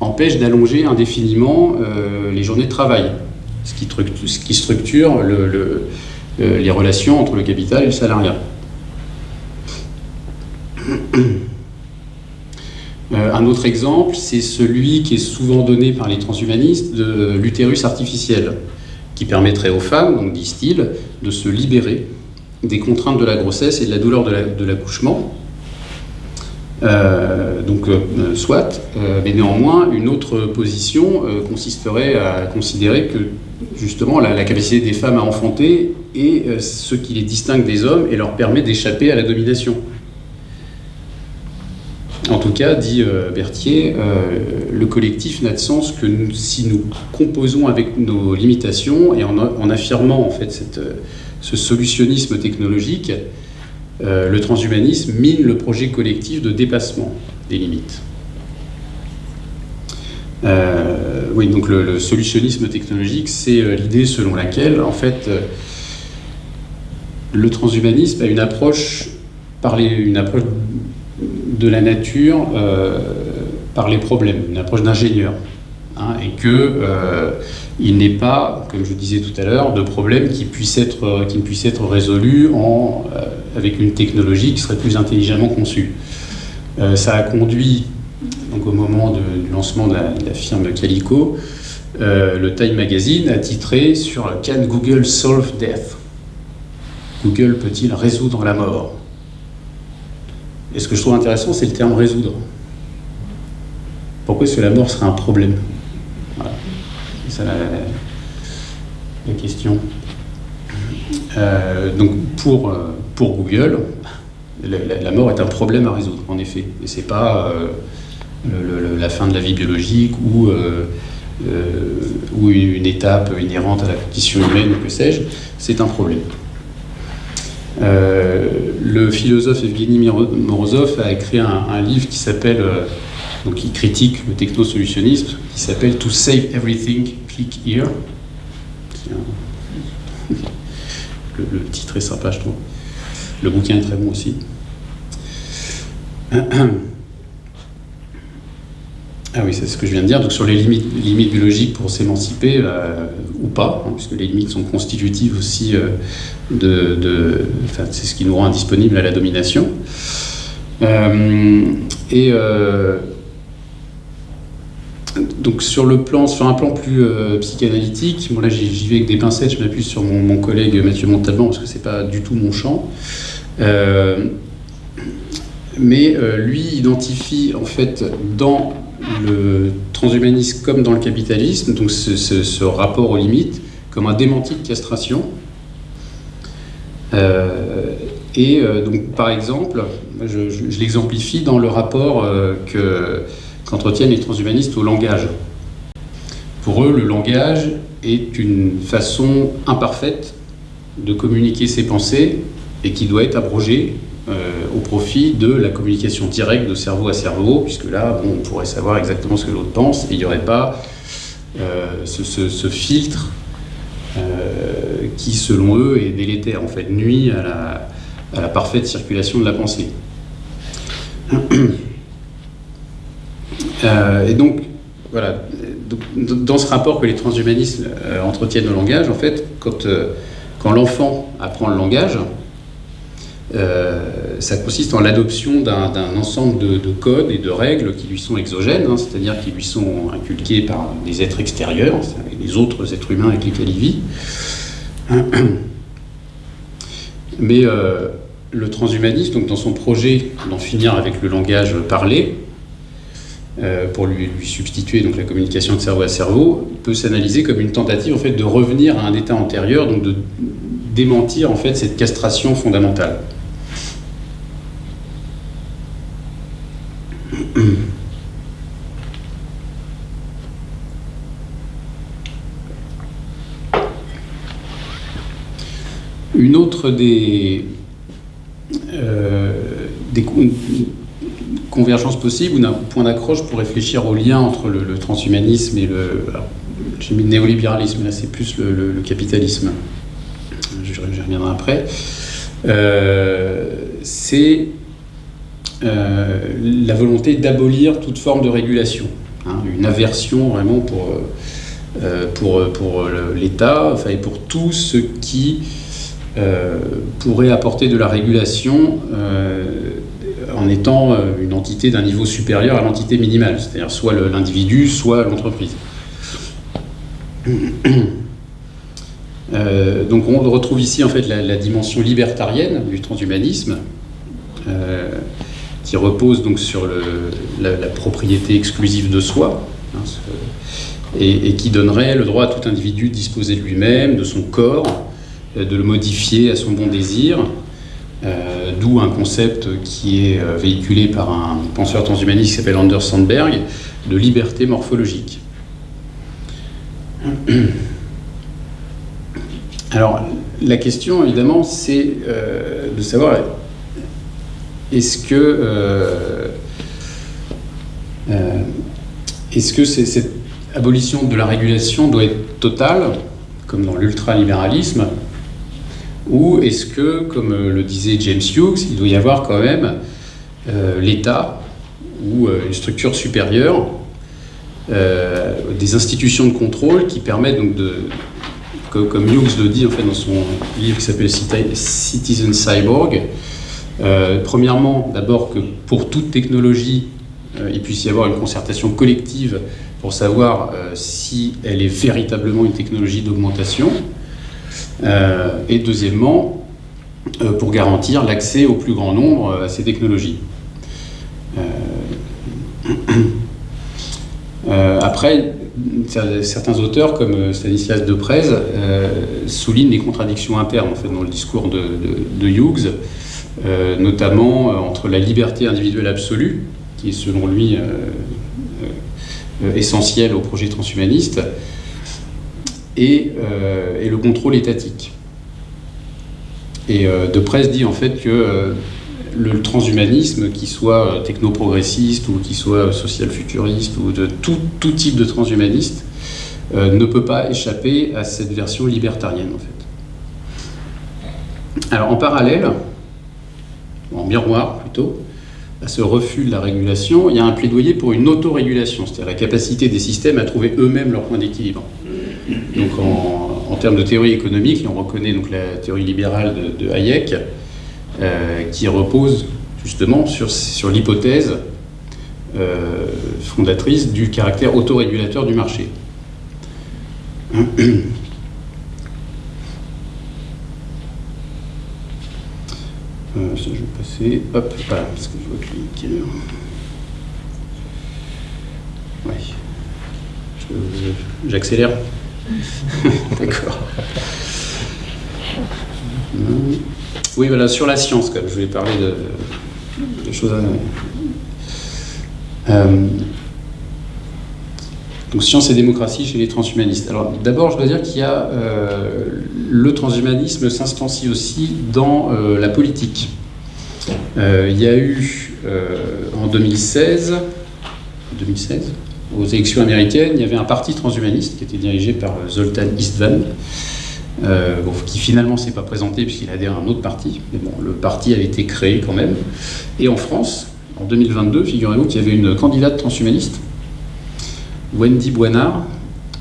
empêche d'allonger indéfiniment les journées de travail ce qui, structure euh, les relations entre le capital et le salariat. [CLEARS THROAT] Euh, un autre exemple, c'est celui qui est souvent donné par les transhumanistes de l'utérus artificiel, qui permettrait aux femmes, disent-ils, de se libérer des contraintes de la grossesse et de la douleur de l'accouchement, euh, donc, euh, soit, euh, mais néanmoins, une autre position consisterait à considérer que justement la, capacité des femmes à enfanter est ce qui les distingue des hommes et leur permet d'échapper à la domination. En tout cas, dit Berthier, le collectif n'a de sens que si nous composons avec nos limitations et en, affirmant en fait ce solutionnisme technologique, euh, le transhumanisme mine le projet collectif de dépassement des limites. Euh, oui, donc le, solutionnisme technologique, c'est euh, l'idée selon laquelle, en fait, le transhumanisme a une approche, par approche de la nature par les problèmes, une approche d'ingénieur. Hein, et que il n'est pas, comme je disais tout à l'heure, de problème qui, puisse être, qui ne puisse être résolu en, avec une technologie qui serait plus intelligemment conçue. Euh, ça a conduit, donc au moment du lancement de la, firme Calico, euh, le Time Magazine a titré sur Can Google solve death Google peut-il résoudre la mort? Et ce que je trouve intéressant, c'est le terme résoudre. Pourquoi est-ce que la mort serait un problème? Voilà. C'est ça la, question. Euh, donc pour pour Google, la, mort est un problème à résoudre, en effet. Et ce n'est pas euh, la fin de la vie biologique ou, euh, euh, ou une étape inhérente à la condition humaine, que sais-je, c'est un problème. le philosophe Evgeny Morozov a écrit un, livre qui s'appelle, donc qui critique le technosolutionnisme, qui s'appelle To Save Everything, Click Here. le, titre est sympa, je trouve. Le bouquin est très bon aussi. [CLEARS THROAT] Ah oui, c'est ce que je viens de dire. Donc sur les limites, biologiques pour s'émanciper euh, ou pas, hein, puisque les limites sont constitutives aussi euh, de, c'est ce qui nous rend indisponible à la domination. Euh, et donc sur le plan, sur un plan plus psychanalytique, bon là j'y vais avec des pincettes, je m'appuie sur mon, collègue Mathieu Montalban parce que c'est pas du tout mon champ. Euh, mais euh, lui identifie en fait dans le transhumanisme comme dans le capitalisme, donc ce, rapport aux limites, comme un démenti de castration. Euh, et donc, par exemple, je, l'exemplifie dans le rapport qu'entretiennent les transhumanistes au langage. Pour eux, le langage est une façon imparfaite de communiquer ses pensées et qui doit être abrogé euh, au profit de la communication directe de cerveau à cerveau, puisque là, on pourrait savoir exactement ce que l'autre pense, et il n'y aurait pas euh, ce, filtre euh, qui, selon eux, est délétère, en fait, nuit à la parfaite circulation de la pensée. [CLEARS THROAT] et donc, voilà, dans ce rapport que les transhumanistes entretiennent au langage, en fait, quand, quand l'enfant apprend le langage, euh, ça consiste en l'adoption d'un ensemble de, codes et de règles qui lui sont exogènes, hein, c'est-à-dire qui lui sont inculqués par des êtres extérieurs, les autres êtres humains avec lesquels il vit. Mais euh, le transhumanisme, donc dans son projet d'en finir avec le langage parlé, euh, pour lui, substituer donc la communication de cerveau à cerveau, peut s'analyser comme une tentative en fait de revenir à un état antérieur, donc de démentir en fait cette castration fondamentale. une autre des, des convergences possibles ou d'un point d'accroche pour réfléchir au lien entre le, transhumanisme et le. J'ai mis le néolibéralisme, là c'est plus le, capitalisme. Je, reviendrai après. c'est la volonté d'abolir toute forme de régulation. Hein, une aversion vraiment pour, euh, euh, pour, pour l'État, et pour tout ce qui euh, pourrait apporter de la régulation en étant une entité d'un niveau supérieur à l'entité minimale, c'est-à-dire soit l'individu, soit l'entreprise. [CLEARS THROAT] donc on retrouve ici en fait la, dimension libertarienne du transhumanisme, qui repose donc sur la, propriété exclusive de soi, hein, et, qui donnerait le droit à tout individu de disposer de lui-même, de son corps, euh, de le modifier à son bon désir, euh, d'où un concept qui est euh, véhiculé par un penseur transhumaniste qui s'appelle Anders Sandberg, de liberté morphologique. [CLEARS THROAT] Alors, la question, évidemment, c'est de savoir euh, euh, est-ce que cette abolition de la régulation doit être totale, comme dans l'ultralibéralisme, ou est-ce que, comme le disait James Hughes, il doit y avoir quand même euh, l'État ou une structure supérieure, des institutions de contrôle qui permettent donc de, comme Hughes le dit en fait dans son livre qui s'appelle Citizen Cyborg, euh, premièrement, d'abord que pour toute technologie, euh, il puisse y avoir une concertation collective pour savoir euh, si elle est véritablement une technologie d'augmentation. Et deuxièmement, pour garantir l'accès au plus grand nombre à ces technologies. [CLEARS THROAT] après, certains auteurs, comme Stanislas Deprez, soulignent les contradictions internes en fait, dans le discours de, Hughes. Euh, notamment euh, entre la liberté individuelle absolue, qui est selon lui euh, essentielle au projet transhumaniste, et, et, le contrôle étatique. Et De Presse dit en fait que le transhumanisme, qui soit technoprogressiste ou qui soit social-futuriste ou de tout, tout, type de transhumaniste, ne peut pas échapper à cette version libertarienne en fait. Alors en parallèle, en miroir plutôt, à ce refus de la régulation, il y a un plaidoyer pour une autorégulation, c'est-à-dire la capacité des systèmes à trouver eux-mêmes leur point d'équilibre. Donc en, termes de théorie économique, on reconnaît donc la théorie libérale de, Hayek, euh, qui repose justement sur, l'hypothèse euh, fondatrice du caractère autorégulateur du marché. [CLEARS THROAT] Euh, ça, je vais passer. Hop, voilà, parce que je vois que Oui. J'accélère. [LAUGHS] D'accord. Oui, voilà, sur la science, quand. Je voulais parler de, choses à. Euh, donc science et démocratie chez les transhumanistes. Alors d'abord, je dois dire qu'il y a euh, le transhumanisme s'instancie aussi dans euh, la politique. Il y a eu en 2016, 2016, aux élections américaines, il y avait un parti transhumaniste qui était dirigé par Zoltan Istvan, qui finalement ne s'est pas présenté puisqu'il a adhéré à un autre parti. Mais bon, le parti a été créé quand même. Et en France, en 2022, figurez-vous qu'il y avait une candidate transhumaniste Wendy Boinard,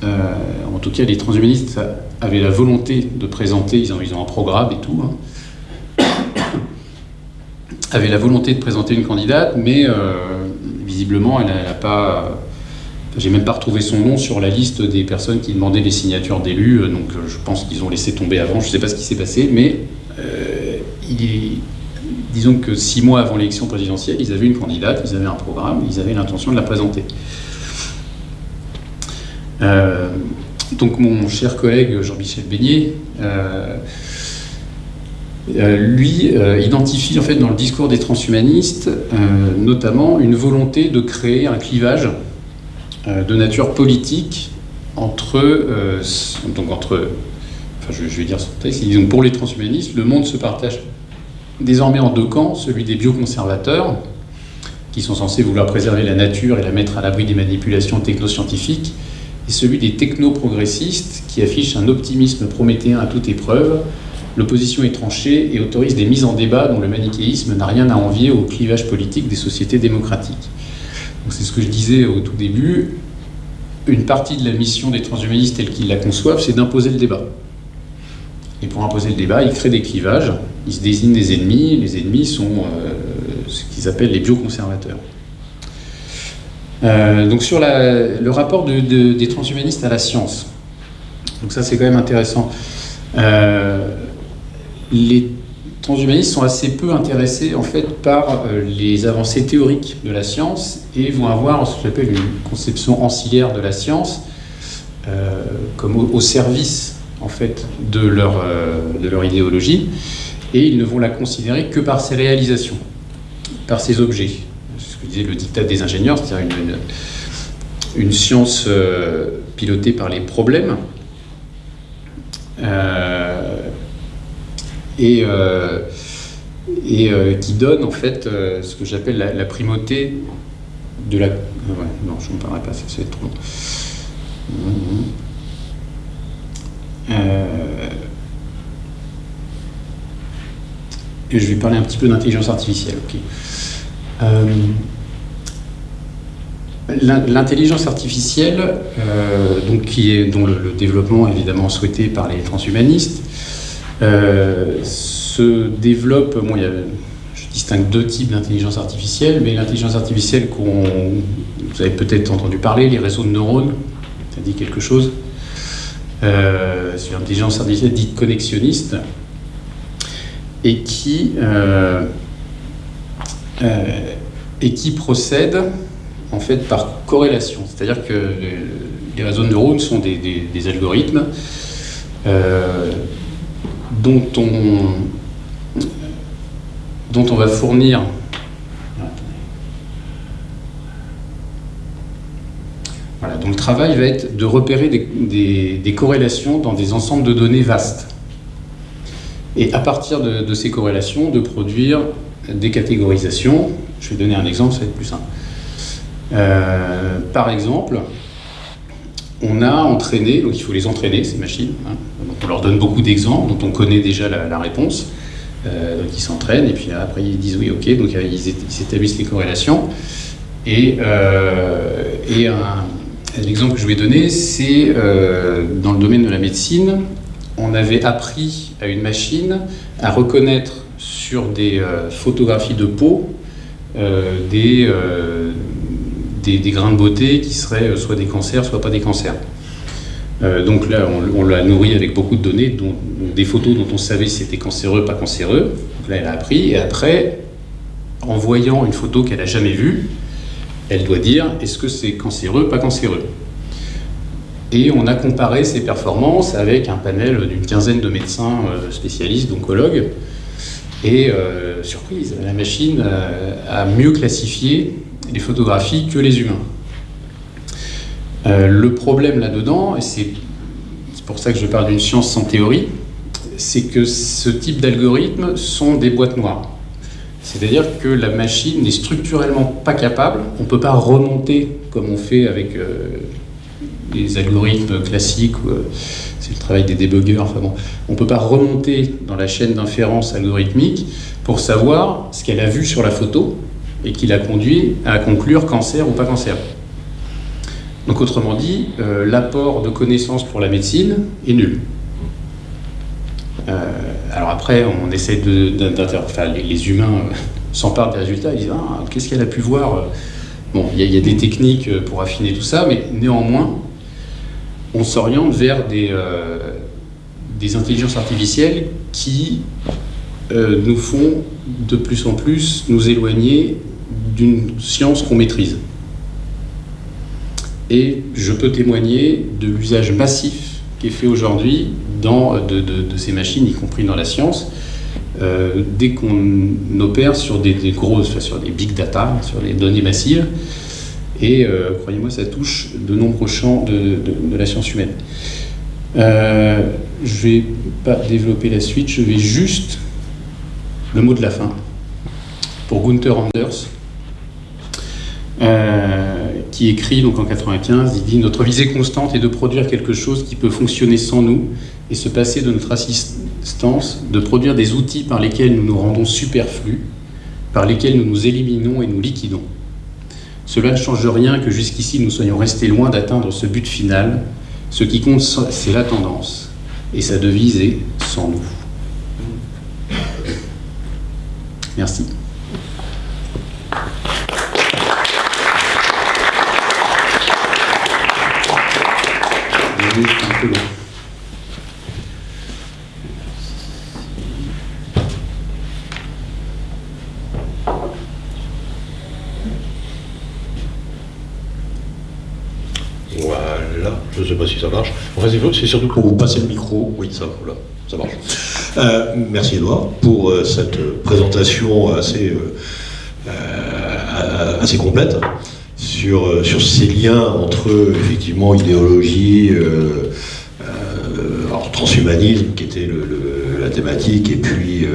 euh, en tout cas les transhumanistes avaient la volonté de présenter, ils ont, un programme et tout, hein, [COUGHS] avaient la volonté de présenter une candidate, mais euh, visiblement elle n'a pas... J'ai même pas retrouvé son nom sur la liste des personnes qui demandaient les signatures d'élus, euh, donc je pense qu'ils ont laissé tomber avant, je ne sais pas ce qui s'est passé, mais disons que six mois avant l'élection présidentielle, ils avaient une candidate, ils avaient un programme, ils avaient l'intention de la présenter. Euh, donc mon cher collègue Jean-Michel Beignet, euh, euh, lui identifie en fait dans le discours des transhumanistes notamment une volonté de créer un clivage de nature politique entre, donc entre enfin je, vais dire donc pour les transhumanistes, le monde se partage désormais en deux camps, celui des bioconservateurs, qui sont censés vouloir préserver la nature et la mettre à l'abri des manipulations technoscientifiques, et celui des technoprogressistes, qui affichent un optimisme prométhéen à toute épreuve, l'opposition est tranchée et autorise des mises en débat dont le manichéisme n'a rien à envier au clivage politique des sociétés démocratiques. C'est ce que je disais au tout début, une partie de la mission des transhumanistes telle qu'ils la conçoivent, c'est d'imposer le débat. Et pour imposer le débat, ils créent des clivages, ils se désignent des ennemis, les ennemis sont euh, ce qu'ils appellent les bioconservateurs. Euh, donc sur le rapport des transhumanistes à la science, donc ça c'est quand même intéressant. Euh, les transhumanistes sont assez peu intéressés en fait par euh, les avancées théoriques de la science et vont avoir ce que j'appelle une conception ancillaire de la science euh, comme au, service en fait de leur, euh, de leur idéologie et ils ne vont la considérer que par ses réalisations, par ses objets. C'est ce que disait le dictat des ingénieurs, c'est-à-dire une, une, science pilotée par les problèmes et euh, qui donne en fait euh, ce que j'appelle la, primauté de la. non, je ne parlerai pas, c'est trop. et je vais parler un petit peu d'intelligence artificielle. L'intelligence artificielle, donc qui est, dont le, développement est évidemment souhaité par les transhumanistes, euh, se développe, je distingue deux types d'intelligence artificielle, mais l'intelligence artificielle qu'on vous avez peut-être entendu parler, les réseaux de neurones, ça dit quelque chose. Euh, c'est une intelligence artificielle dite connexionniste et qui, euh, et qui procède en fait par corrélation. C'est-à-dire que les réseaux de neurones sont des algorithmes dont on, va fournir Voilà, donc le travail va être de repérer des, corrélations dans des ensembles de données vastes. Et à partir de, ces corrélations, de produire des catégorisations. Je vais donner un exemple, ça va être plus simple. Euh, par exemple, on a entraîné, donc il faut les entraîner, ces machines. Hein. on leur donne beaucoup d'exemples dont on connaît déjà la, réponse. Euh, donc ils s'entraînent et puis après ils disent oui, ok, donc euh, ils, établissent les corrélations. Et, euh, et l'exemple que je vais donner, c'est dans le domaine de la médecine, on avait appris à une machine à reconnaître sur des photographies de peau des des, grains de beauté qui seraient euh, soit des cancers, soit pas des cancers. Euh, donc là, on, l'a nourri avec beaucoup de données, dont, des photos dont on savait si c'était cancéreux, pas cancéreux. Là, elle a appris, et après, en voyant une photo qu'elle n'a jamais vue, elle doit dire est-ce que c'est cancéreux, pas cancéreux? Et on a comparé ses performances avec un panel d'une quinzaine de médecins euh, spécialistes, d'oncologues. Et surprise, la machine a mieux classifié les photographies que les humains. Euh, le problème là-dedans, et c'est pour ça que je parle d'une science sans théorie, c'est que ce type d'algorithmes sont des boîtes noires. C'est-à-dire que la machine n'est structurellement pas capable, on ne peut pas remonter comme on fait avec euh, les algorithmes classiques, euh, c'est le travail des débuggers, enfin bon, on ne peut pas remonter dans la chaîne d'inférence algorithmique pour savoir ce qu'elle a vu sur la photo, et qui l'a conduit à conclure cancer ou pas cancer. Donc autrement dit, euh, l'apport de connaissances pour la médecine est nul. Euh, alors après, on essaie de, enfin, les, humains euh, [LAUGHS] s'emparent des résultats, ils disent ah, qu'est-ce qu'elle a pu voir Bon, il y, a des techniques pour affiner tout ça, mais néanmoins, on s'oriente vers des, des intelligences artificielles qui nous font de plus en plus nous éloigner d'une science qu'on maîtrise. Et je peux témoigner de l'usage massif qui est fait aujourd'hui de, de, ces machines, y compris dans la science, euh, dès qu'on opère sur des, grosses, sur des big data, sur les données massives. Et euh, croyez-moi, ça touche de nombreux champs de, la science humaine. je ne vais pas développer la suite, je vais juste le mot de la fin pour Gunther Anders, qui écrit donc en 95, il dit Notre visée constante est de produire quelque chose qui peut fonctionner sans nous et se passer de notre assistance, de produire des outils par lesquels nous nous rendons superflus, par lesquels nous nous éliminons et nous liquidons. Cela ne change rien que jusqu'ici nous soyons restés loin d'atteindre ce but final. Ce qui compte, c'est la tendance, et sa devise est sans nous. Merci. Voilà, je ne sais pas si ça marche. Enfin, c'est surtout pour vous passer le micro. Oui, ça, voilà, ça marche. Euh, merci Edouard pour euh, cette présentation assez, euh, assez complète sur, sur ces liens entre effectivement idéologie, transhumanisme qui était la thématique, et puis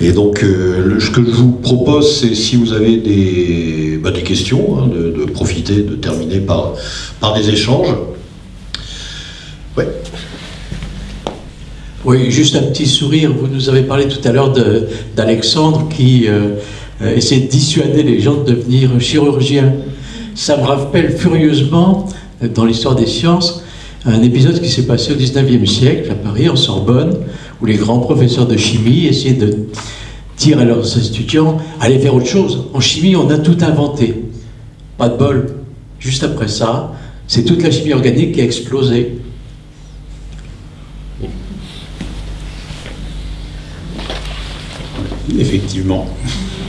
et donc, ce que je vous propose, c'est si vous avez des, bah, des questions, hein, de, profiter, de terminer par, par des échanges. Ouais. Oui, juste un petit sourire. Vous nous avez parlé tout à l'heure d'Alexandre qui euh, essaie de dissuader les gens de devenir chirurgiens. Ça me rappelle furieusement, dans l'histoire des sciences, un épisode qui s'est passé au 19e siècle à Paris, en Sorbonne, où les grands professeurs de chimie essayaient de dire à leurs étudiants allez faire autre chose. En chimie, on a tout inventé. Pas de bol. Juste après ça, c'est toute la chimie organique qui a explosé. Effectivement.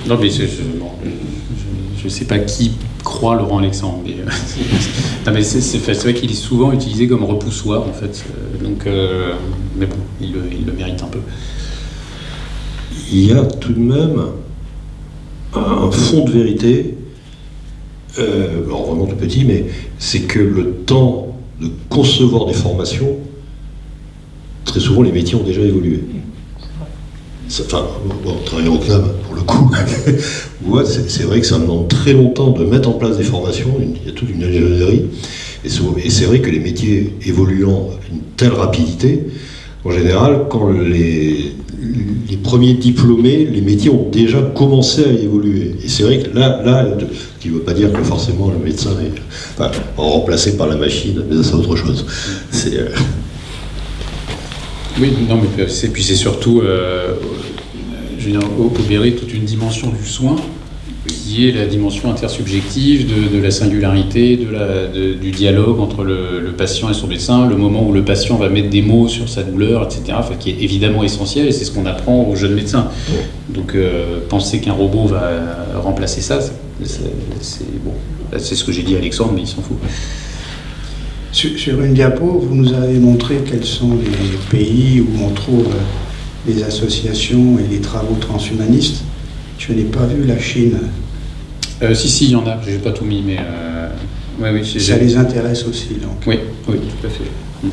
Non, mais je ne sais pas qui croit Laurent Alexandre. Mais, euh, [LAUGHS] c'est vrai qu'il est souvent utilisé comme repoussoir, en fait. Euh, donc, euh, mais bon, il le mérite un peu il y a tout de même un fond de vérité, euh, vraiment tout petit, mais c'est que le temps de concevoir des formations, très souvent les métiers ont déjà évolué. Enfin, bon, travailler au CNAM, pour le coup, [LAUGHS] c'est vrai que ça demande très longtemps de mettre en place des formations, il y a toute une ingénierie, et c'est vrai que les métiers évoluant à une telle rapidité, en général, quand les, les premiers diplômés, les métiers ont déjà commencé à évoluer. Et c'est vrai que là, là, qui ne veut pas dire que forcément le médecin est remplacé par la machine, mais c'est autre chose. C'est, euh, Oui, non, mais puis c'est surtout, euh, je veux dire, opérer toute une dimension du soin qui est la dimension intersubjective de, la singularité, de la, du dialogue entre le, patient et son médecin, le moment où le patient va mettre des mots sur sa douleur, etc., qui est évidemment essentiel, et c'est ce qu'on apprend aux jeunes médecins. Donc euh, penser qu'un robot va remplacer ça, c'est bon. C'est ce que j'ai dit à Alexandre, mais il s'en fout. Sur, une diapo, vous nous avez montré quels sont les pays où on trouve les associations et les travaux transhumanistes. Je n'ai pas vu la Chine. Euh, si, si, il y en a. Je n'ai pas tout mis, mais. Euh, oui, Ça les intéresse aussi, donc. Oui, oui, tout à fait. Mm.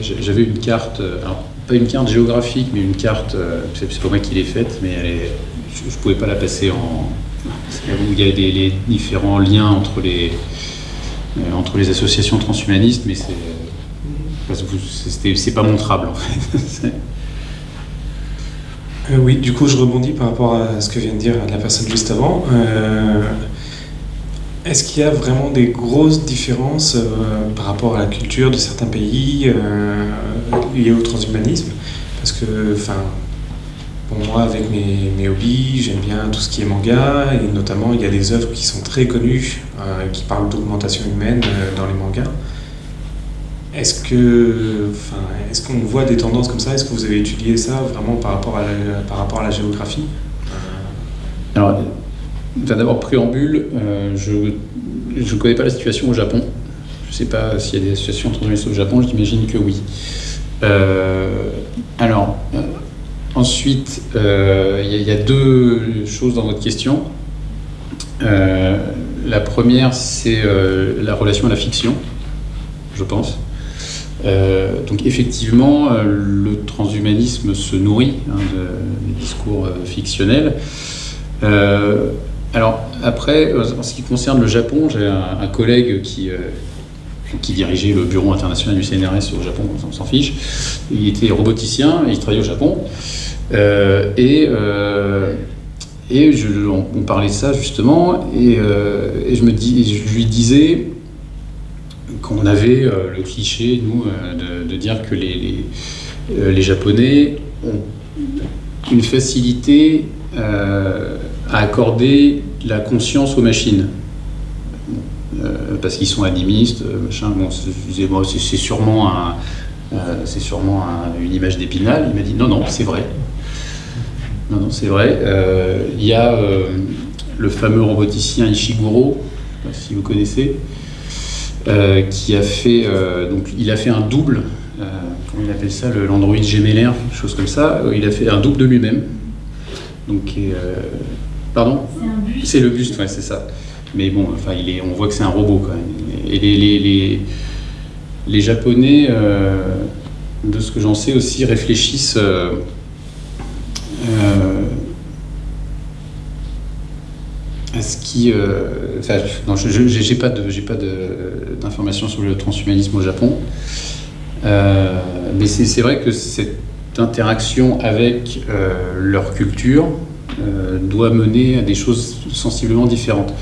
J'avais une carte, euh, alors, pas une carte géographique, mais une carte, c'est pas moi qui l'ai faite, mais je ne pouvais pas la passer en. Où il y a les différents liens entre les, entre les associations transhumanistes, mais c'est c'est pas montrable en fait. [LAUGHS] Euh, oui, du coup je rebondis par rapport à ce que vient de dire la personne juste avant. Euh, est-ce qu'il y a vraiment des grosses différences euh, par rapport à la culture de certains pays liées au transhumanisme? Parce que, enfin, pour moi, avec mes, mes hobbies, j'aime bien tout ce qui est manga, et notamment il y a des œuvres qui sont très connues, qui parlent d'augmentation humaine dans les mangas. Est-ce que, enfin, est-ce qu'on voit des tendances comme ça? Est-ce que vous avez étudié ça vraiment par rapport à la, par rapport à la géographie? D'abord préambule, euh, je ne connais pas la situation au Japon. Je ne sais pas s'il y a des situations transhumanistes au Japon. J'imagine que oui. Euh, alors, euh, ensuite, il y, a deux choses dans votre question. la première, c'est la relation à la fiction, je pense. donc effectivement, le transhumanisme se nourrit hein, de, discours fictionnels. Alors après, en ce qui concerne le Japon, j'ai un, collègue qui, qui dirigeait le bureau international du CNRS au Japon, on s'en fiche. Il était roboticien, il travaillait au Japon. Euh, et euh, et on, parlait de ça justement, et, euh, et je, me dis, je lui disais qu'on avait le cliché, nous, de, dire que les, les, Japonais ont une facilité à accorder la conscience aux machines. Euh, parce qu'ils sont animistes, euh, machin. Bon, c'est sûrement, euh, une image d'épinal. Il m'a dit non, non, c'est vrai. Non, non, c'est vrai. Il y a le fameux roboticien Ishiguro, si vous connaissez, qui a fait, donc il a fait un double, comment il appelle ça, l'Android gemellaire, quelque chose comme ça. Il a fait un double de lui-même. Donc, pardon C'est le buste, ouais, c'est ça. Mais bon, enfin, il est, on voit que c'est un robot quand même. Et les, les, les, Japonais, euh, de ce que j'en sais aussi, réfléchissent euh, euh, à ce qui. enfin, non, je n'ai pas d'informations sur le transhumanisme au Japon. mais c'est vrai que cette interaction avec leur culture doit mener à des choses sensiblement différentes.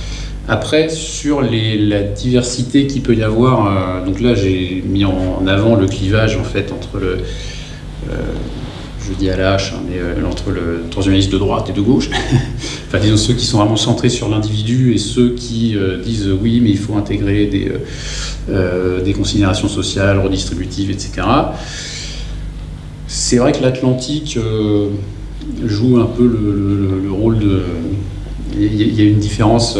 Après, sur la diversité qu'il peut y avoir, euh, donc là j'ai mis en avant le clivage en fait entre le, euh, je dis à la hein, mais euh, entre le transhumaniste de droite et de gauche, [LAUGHS] enfin disons ceux qui sont vraiment centrés sur l'individu et ceux qui disent oui mais il faut intégrer des considérations sociales, redistributives, etc. C'est vrai que l'Atlantique joue un peu le, rôle de... Il y, a une différence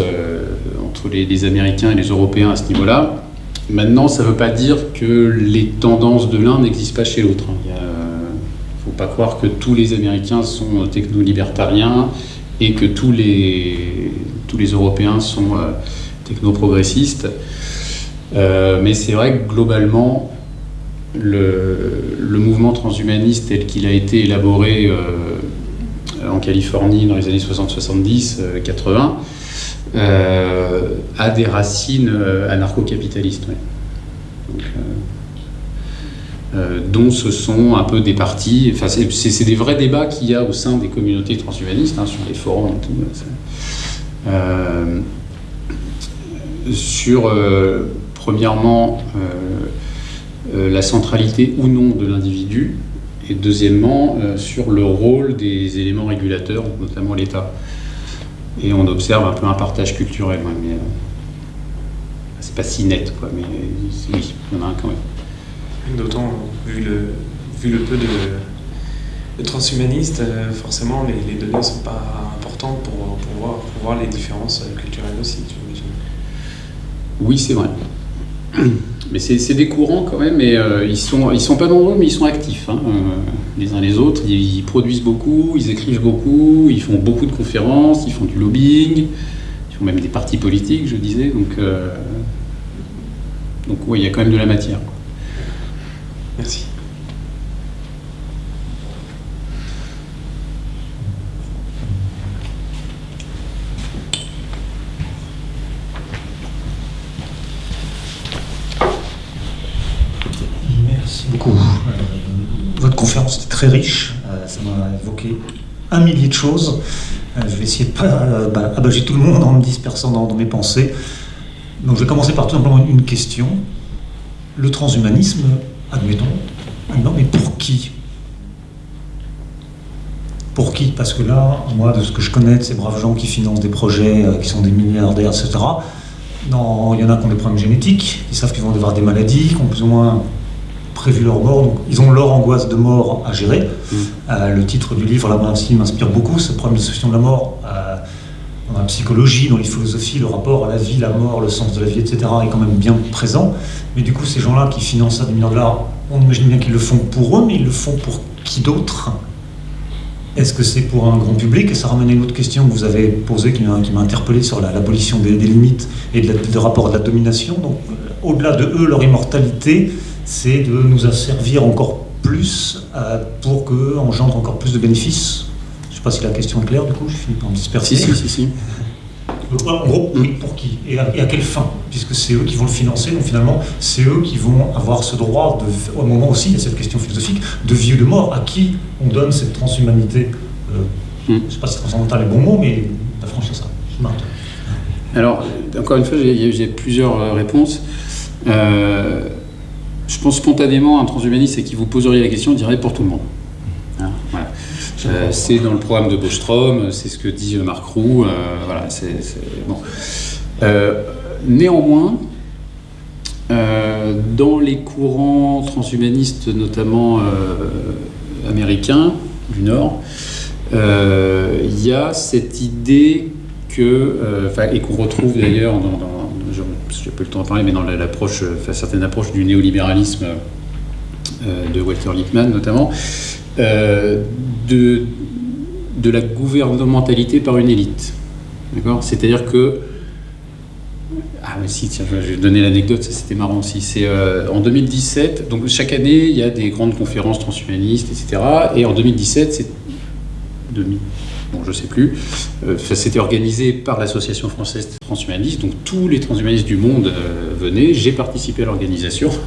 les, Américains et les Européens à ce niveau-là. Maintenant, ça ne veut pas dire que les tendances de l'un n'existent pas chez l'autre. Il ne faut pas croire que tous les Américains sont techno-libertariens et que tous les, tous les Européens sont euh, techno-progressistes. Euh, mais c'est vrai que globalement, le, mouvement transhumaniste tel qu'il a été élaboré euh, en Californie dans les années 60-70, 80, euh, a des racines euh, anarcho-capitalistes. Euh, dont ce sont un peu des partis. Enfin, c'est des vrais débats qu'il y a au sein des communautés transhumanistes, hein, sur les forums et tout. sur, premièrement, la centralité ou non de l'individu, et deuxièmement, sur le rôle des éléments régulateurs, notamment l'État. Et on observe un peu un partage culturel, mais euh, c'est pas si net, quoi, mais oui, il y en a un quand même. D'autant, vu le, vu le peu de, de transhumanistes, euh, forcément les, les données ne sont pas importantes pour, pour, voir, pour voir les différences euh, culturelles aussi, Oui, c'est vrai. [CLEARS THROAT] Mais c'est des courants quand même, et euh, ils sont ils sont pas nombreux, mais ils sont actifs, hein, euh, les uns les autres. Ils, produisent beaucoup, ils écrivent beaucoup, ils font beaucoup de conférences, ils font du lobbying, ils font même des partis politiques, je disais. Donc euh, donc oui, il y a quand même de la matière. Merci. Très riche. Euh, ça m'a évoqué un millier de choses. Euh, je vais essayer de pas euh, bah, abager tout le monde en me dispersant dans, mes pensées. Donc je vais commencer par tout simplement une question. Le transhumanisme, admettons, non mais pour qui? Pour qui? Parce que là, moi, de ce que je connais de ces braves gens qui financent des projets, qui sont des milliardaires, etc., il y en a qui ont des problèmes génétiques, qui savent qu'ils vont avoir des maladies, qui ont plus ou moins prévu leur mort, donc ils ont leur angoisse de mort à gérer. Mm. Euh, le titre du livre, là aussi, m'inspire beaucoup, ce problème de question de la mort. Euh, dans la psychologie, dans les philosophies, le rapport à la vie, la mort, le sens de la vie, etc. est quand même bien présent. Mais du coup, ces gens-là qui financent ça des millions de dollars, on imagine bien qu'ils le font pour eux, mais ils le font pour qui d'autre? Est-ce que c'est pour un grand public? Et ça ramène à une autre question que vous avez posée, qui m'a, interpellé sur l'abolition des, limites et de, rapport à la domination. Donc, euh, au-delà de eux, leur immortalité, c'est de nous asservir encore plus euh, pour qu'on engendre encore plus de bénéfices. Je ne sais pas si la question est claire, du coup, je finis par me disperser. Si, si, si. si. [LAUGHS] En gros, oui, pour qui et à, quelle fin? Puisque c'est eux qui vont le financer, donc finalement, c'est eux qui vont avoir ce droit, de, au moment aussi, il y a cette question philosophique, de vie ou de mort. À qui on donne cette transhumanité euh, hmm. Je ne sais pas si transcendantal est le bon mot, mais d'affranchir ça. Alors, encore une fois, j'ai plusieurs euh, réponses. Euh, je pense spontanément, un transhumaniste qui vous poserait la question dirait pour tout le monde. Hein. Euh, c'est dans le programme de Bostrom, c'est ce que dit Marc Roux. Euh, voilà, bon. Euh, néanmoins, dans les courants transhumanistes, notamment américains du Nord, il y a cette idée que, et qu'on retrouve d'ailleurs dans, n'ai pas le temps de parler, mais dans l'approche, certaines approches du néolibéralisme de Walter Lippmann notamment, euh, de, de la gouvernementalité par une élite. D'accord? C'est-à-dire que. Ah, mais si, tiens, je vais donner l'anecdote, c'était marrant aussi. C'est euh, en 2017, donc chaque année, il y a des grandes conférences transhumanistes, etc. Et en 2017, c'est. Je sais plus. Euh, c'était organisé par l'Association française des transhumanistes, donc tous les transhumanistes du monde venaient. J'ai participé à l'organisation. [LAUGHS]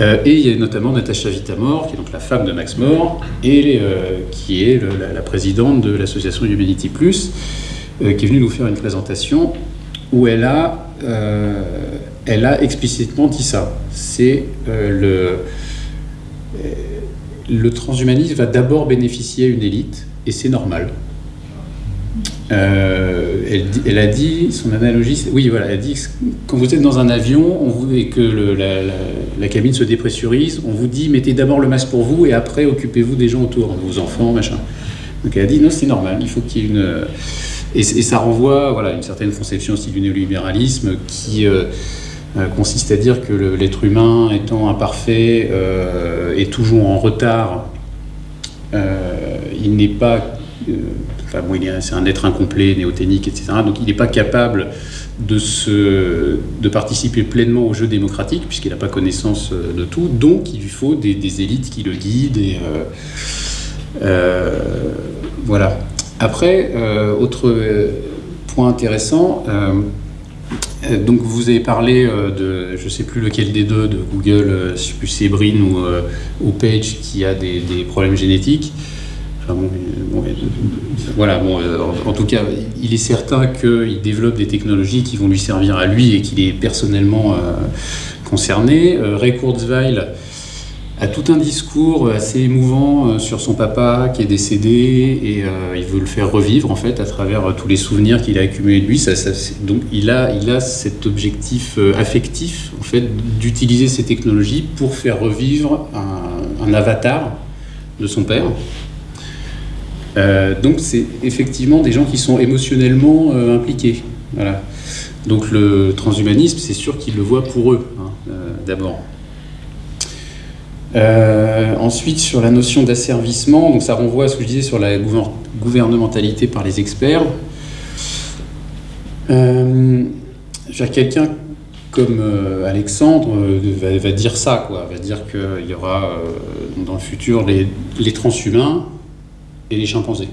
Euh, et il y a notamment Natacha Vitamor, qui est donc la femme de Max More, et euh, qui est la, présidente de l'association Humanity Plus, euh, qui est venue nous faire une présentation où elle a, elle a explicitement dit ça. C'est le, le transhumanisme va d'abord bénéficier à une élite, et c'est normal. Euh, elle, a dit, son analogie, oui, voilà, elle a dit quand vous êtes dans un avion et que la, cabine se dépressurise, on vous dit mettez d'abord le masque pour vous et après occupez-vous des gens autour, vos enfants, machin. Donc elle a dit non, c'est normal, il faut qu'il y ait une. Et, ça renvoie voilà, une certaine conception aussi du néolibéralisme qui euh, euh, consiste à dire que l'être humain étant imparfait et toujours en retard, il n'est pas Enfin, c'est un être incomplet, néothénique, etc. Donc il n'est pas capable de, se, de participer pleinement au jeu démocratique, puisqu'il n'a pas connaissance euh, de tout. Donc il lui faut des, élites qui le guident. Euh, euh, voilà. Après, autre point intéressant, donc vous avez parlé de, je ne sais plus lequel des deux, de Google, je sais plus ou, ou Page, qui a des problèmes génétiques voilà, bon, euh, en, tout cas, il est certain qu'il développe des technologies qui vont lui servir à lui et qu'il est personnellement euh, concerné. Euh, Ray Kurzweil a tout un discours assez émouvant sur son papa qui est décédé et il veut le faire revivre en fait à travers tous les souvenirs qu'il a accumulés de lui. Donc il a, il cet objectif affectif en fait d'utiliser ces technologies pour faire revivre un avatar de son père. Euh, donc c'est effectivement des gens qui sont émotionnellement euh, impliqués. Donc le transhumanisme, c'est sûr qu'ils le voient pour eux, hein, euh, d'abord. ensuite, sur la notion d'asservissement, donc ça renvoie à ce que je disais sur la gouvernementalité par les experts. quelqu'un comme Alexandre va, dire ça, quoi, va dire qu'il y aura dans le futur les transhumains et les chimpanzés.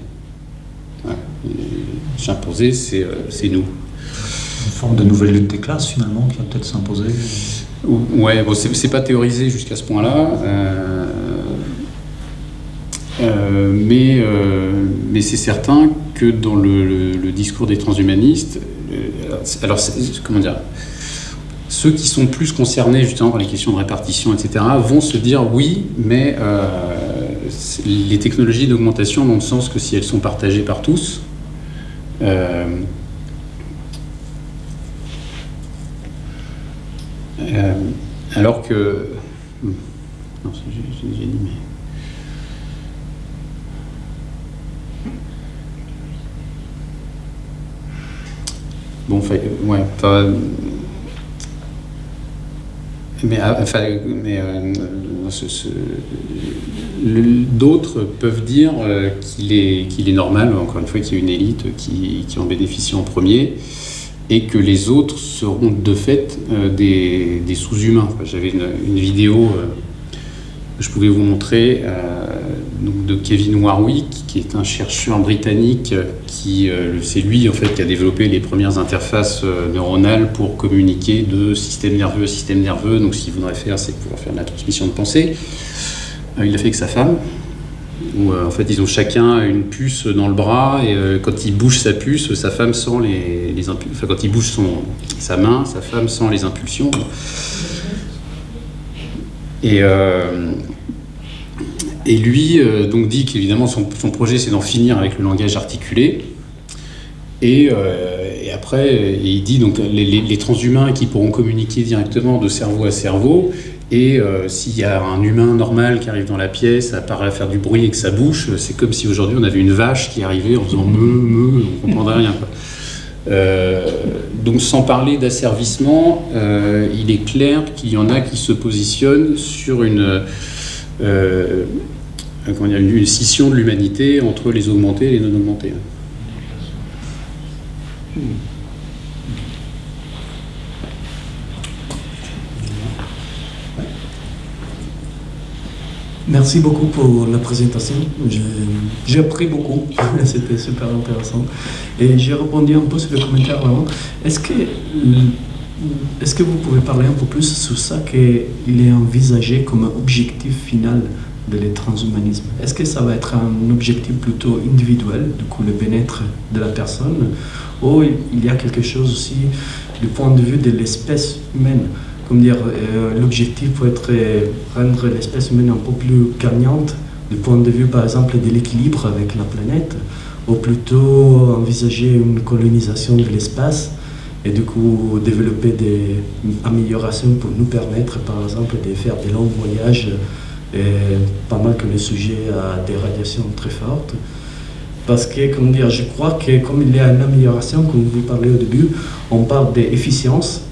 Les chimpanzés, euh, c'est nous. Une forme de nouvelle lutte des classes, finalement, qui va peut-être s'imposer Ouais, bon, c'est pas théorisé jusqu'à ce point-là. Euh, euh, mais mais c'est certain que dans le, discours des transhumanistes, alors comment dire, ceux qui sont plus concernés justement par les questions de répartition, etc., vont se dire oui, mais les technologies d'augmentation n'ont de sens que si elles sont partagées par tous. Euh, euh, alors que... Non, j'ai déjà dit, mais... Bon, ouais, mais, enfin, mais d'autres peuvent dire qu'il est, qu'il est normal, encore une fois, qu'il y ait une élite qui, qui, en bénéficie en premier et que les autres seront de fait des, des sous-humains. J'avais une, vidéo je pouvais vous montrer donc de Kevin Warwick, qui est un chercheur britannique qui, euh, c'est lui en fait qui a développé les premières interfaces euh, neuronales pour communiquer de système nerveux à système nerveux. Donc, ce qu'il voudrait faire, c'est pouvoir faire de la transmission de pensée. Euh, il l'a fait avec sa femme. En fait, ils ont chacun une puce dans le bras et quand il bouge sa puce, sa femme sent les. Enfin, quand il bouge son, sa main, sa femme sent les impulsions. Et et lui euh, donc dit qu'évidemment son, projet c'est d'en finir avec le langage articulé. Et, euh, après, il dit donc les, transhumains qui pourront communiquer directement de cerveau à cerveau. Et euh, s'il y a un humain normal qui arrive dans la pièce, à part à faire du bruit avec sa bouche, c'est comme si aujourd'hui on avait une vache qui arrivait en faisant me, me, on comprendrait rien. Donc sans parler d'asservissement, il est clair qu'il y en a qui se positionnent sur une, une scission de l'humanité entre les augmentés et les non augmentés. Merci beaucoup pour la présentation. J'ai appris beaucoup. [LAUGHS] C'était super intéressant. Et j'ai répondu un peu sur le commentaire avant. Est-ce que, est que vous pouvez parler un peu plus sur ça qu'il est envisagé comme objectif final de le transhumanisme Est-ce que ça va être un objectif plutôt individuel, du coup le bien-être de la personne, ou il y a quelque chose aussi du point de vue de l'espèce humaine? Dire, euh, l'objectif peut être rendre l'espèce humaine un peu plus gagnante du point de vue par exemple de l'équilibre avec la planète, ou plutôt envisager une colonisation de l'espace et du coup développer des améliorations pour nous permettre par exemple de faire des longs voyages pas mal que le sujet a des radiations très fortes. Parce que, comment dire, je crois que comme il y a une amélioration, comme vous parlez au début, on parle d'efficience,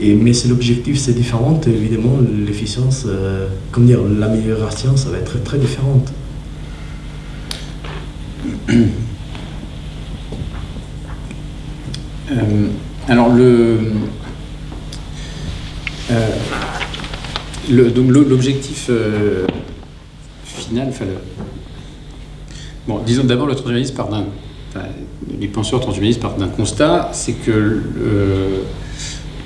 et, mais c'est l'objectif, c'est différent. évidemment, l'efficience, euh, comme dire, l'amélioration, ça va être très différente. [COUGHS] Euh, alors, le. Euh, donc l'objectif euh, final, enfin, bon, disons d'abord le transhumanisme part d'un, les penseurs transhumanistes partent d'un constat, c'est que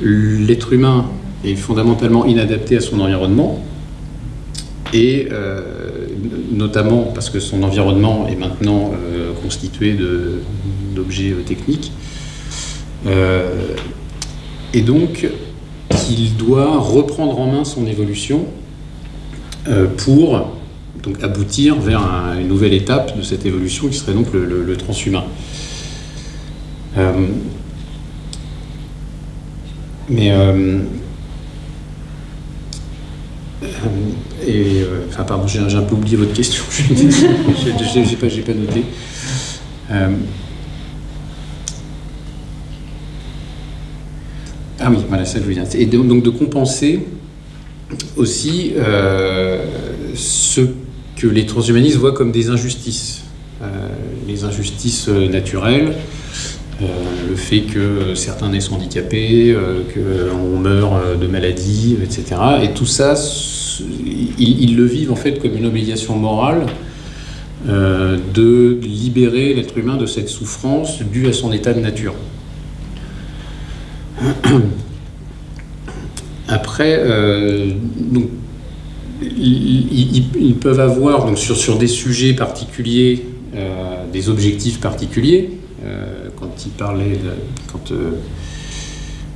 l'être humain est fondamentalement inadapté à son environnement, et euh, notamment parce que son environnement est maintenant euh, constitué d'objets techniques. et donc, qu'il doit reprendre en main son évolution euh, pour aboutir vers une nouvelle étape de cette évolution qui serait donc le, transhumain. Euh, mais euh, et enfin pardon, j'ai un peu oublié votre question. [LAUGHS] j'ai pas, pas noté. Ah oui, voilà, ça je. Et donc de compenser aussi euh, ce que les transhumanistes voient comme des injustices. Euh, les injustices euh, naturelles, le fait que certains naissent handicapés, qu'on meurt de maladies, etc. Et tout ça, ils, le vivent en fait comme une obligation morale de libérer l'être humain de cette souffrance due à son état de nature. [CLEARS THROAT] Après, euh, ils, peuvent avoir donc, sur, des sujets particuliers euh, des objectifs particuliers. Euh, quand ils parlaient, quand,